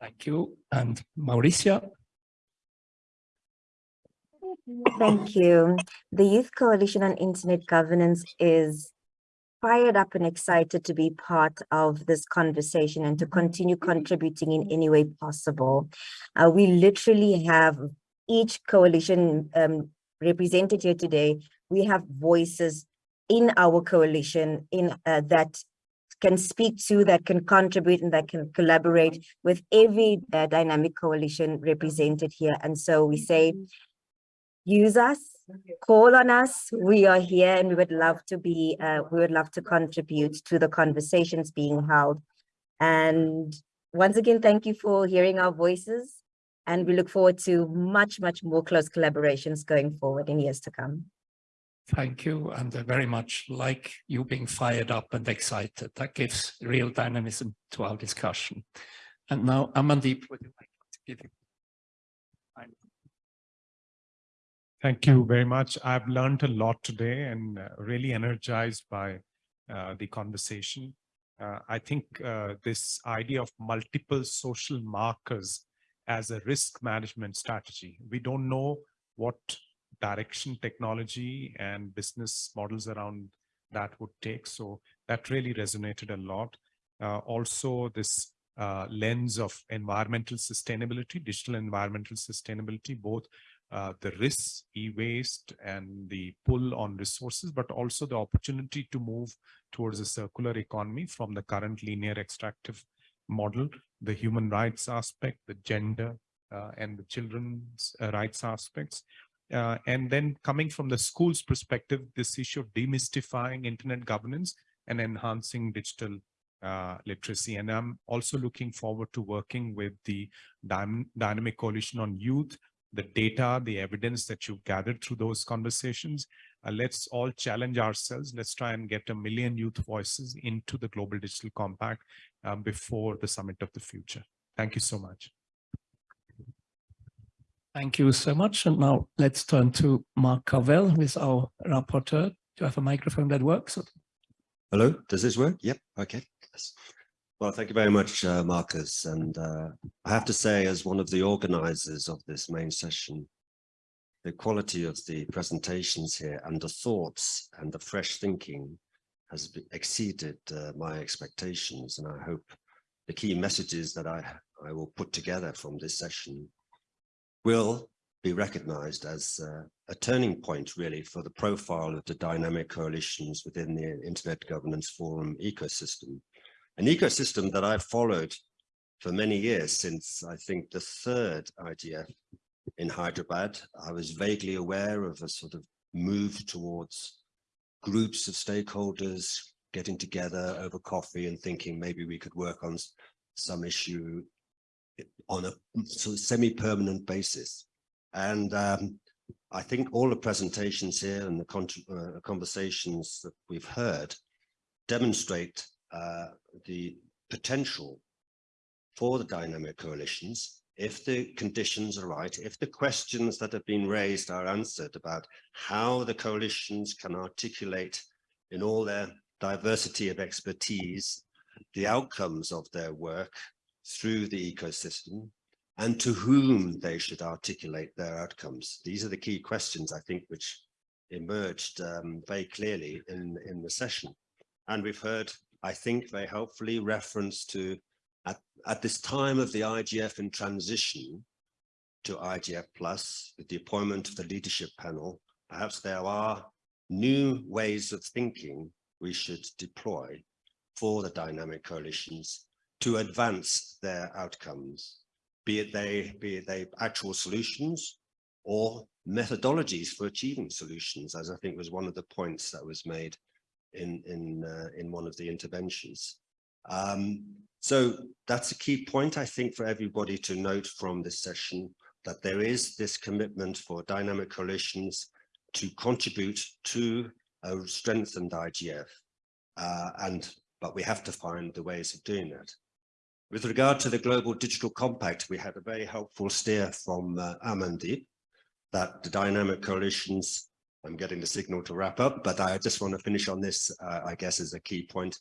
G: Thank you. And Mauricia?
S: Thank you. The Youth Coalition on Internet Governance is fired up and excited to be part of this conversation and to continue contributing in any way possible. Uh, we literally have each coalition um, represented here today. We have voices in our coalition in uh, that can speak to, that can contribute and that can collaborate with every uh, dynamic coalition represented here. And so we say, use us, call on us. We are here and we would love to be, uh, we would love to contribute to the conversations being held. And once again, thank you for hearing our voices. And we look forward to much, much more close collaborations going forward in years to come.
G: Thank you. And I very much like you being fired up and excited. That gives real dynamism to our discussion. And now, Amandeep, would you like to give
N: Thank you very much. I've learned a lot today and uh, really energized by uh, the conversation. Uh, I think uh, this idea of multiple social markers as a risk management strategy. We don't know what direction technology and business models around that would take. So that really resonated a lot. Uh, also, this uh, lens of environmental sustainability, digital environmental sustainability, both uh, the risks, e-waste and the pull on resources, but also the opportunity to move towards a circular economy from the current linear extractive model, the human rights aspect, the gender uh, and the children's uh, rights aspects. Uh, and then coming from the school's perspective, this issue of demystifying internet governance and enhancing digital uh, literacy. And I'm also looking forward to working with the Dynamic Coalition on Youth the data, the evidence that you've gathered through those conversations. Uh, let's all challenge ourselves. Let's try and get a million youth voices into the Global Digital Compact um, before the Summit of the Future. Thank you so much.
G: Thank you so much. And now let's turn to Mark Carvell, who is our rapporteur. Do you have a microphone that works?
U: Hello, does this work? Yep, okay. Yes. Well, thank you very much, uh, Markus. And uh, I have to say, as one of the organizers of this main session, the quality of the presentations here and the thoughts and the fresh thinking has exceeded uh, my expectations. And I hope the key messages that I, I will put together from this session will be recognized as uh, a turning point really for the profile of the dynamic coalitions within the Internet Governance Forum ecosystem an ecosystem that I've followed for many years since I think the third IGF in Hyderabad. I was vaguely aware of a sort of move towards groups of stakeholders getting together over coffee and thinking maybe we could work on some issue on a sort of semi-permanent basis. And um, I think all the presentations here and the uh, conversations that we've heard demonstrate uh, the potential for the dynamic coalitions if the conditions are right, if the questions that have been raised are answered about how the coalitions can articulate in all their diversity of expertise, the outcomes of their work through the ecosystem and to whom they should articulate their outcomes. These are the key questions, I think, which emerged um, very clearly in, in the session. And we've heard I think they helpfully reference to at, at this time of the IGF in transition, to IGF Plus with the appointment of the leadership panel, perhaps there are new ways of thinking we should deploy for the dynamic coalitions to advance their outcomes, be it they, be it they actual solutions or methodologies for achieving solutions, as I think was one of the points that was made in, in, uh, in one of the interventions. Um, so that's a key point, I think, for everybody to note from this session, that there is this commitment for dynamic coalitions to contribute to a strengthened IGF. Uh, and but we have to find the ways of doing that. With regard to the Global Digital Compact, we had a very helpful steer from uh, Amandeep that the dynamic coalitions, I'm getting the signal to wrap up, but I just want to finish on this, uh, I guess, as a key point.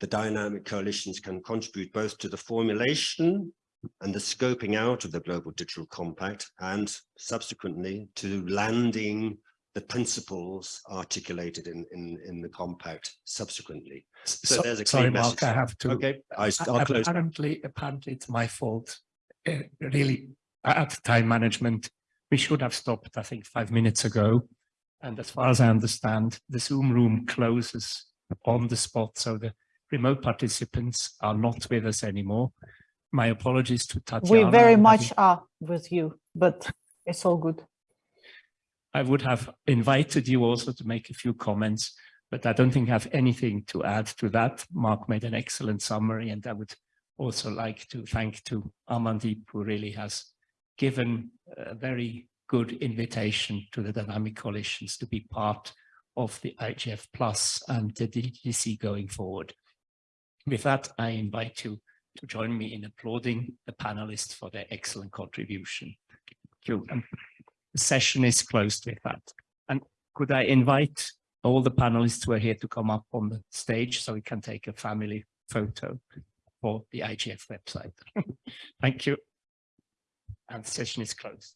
U: The dynamic coalitions can contribute both to the formulation and the scoping out of the Global Digital Compact and subsequently to landing the principles articulated in, in, in the compact subsequently. So,
G: So-
U: there's a
G: sorry, Mark. I have to.
U: Okay, I,
G: A-
U: I'll close.
G: Apparently, apparently it's my fault. Uh, Really, at time management, we should have stopped, I think, five minutes ago. And as far as I understand, the Zoom room closes on the spot, so the remote participants are not with us anymore. My apologies to Tatiana.
A: We very much are with you, but it's all good.
G: I would have invited you also to make a few comments, but I don't think I have anything to add to that. Mark made an excellent summary and I would also like to thank to Amandeep who really has given a very good invitation to the dynamic coalitions to be part of the IGF Plus and the DGC going forward. With that, I invite you to join me in applauding the panelists for their excellent contribution. Thank you. And the session is closed with that. And could I invite all the panelists who are here to come up on the stage so we can take a family photo for the IGF website. <laughs> Thank you. And the session is closed.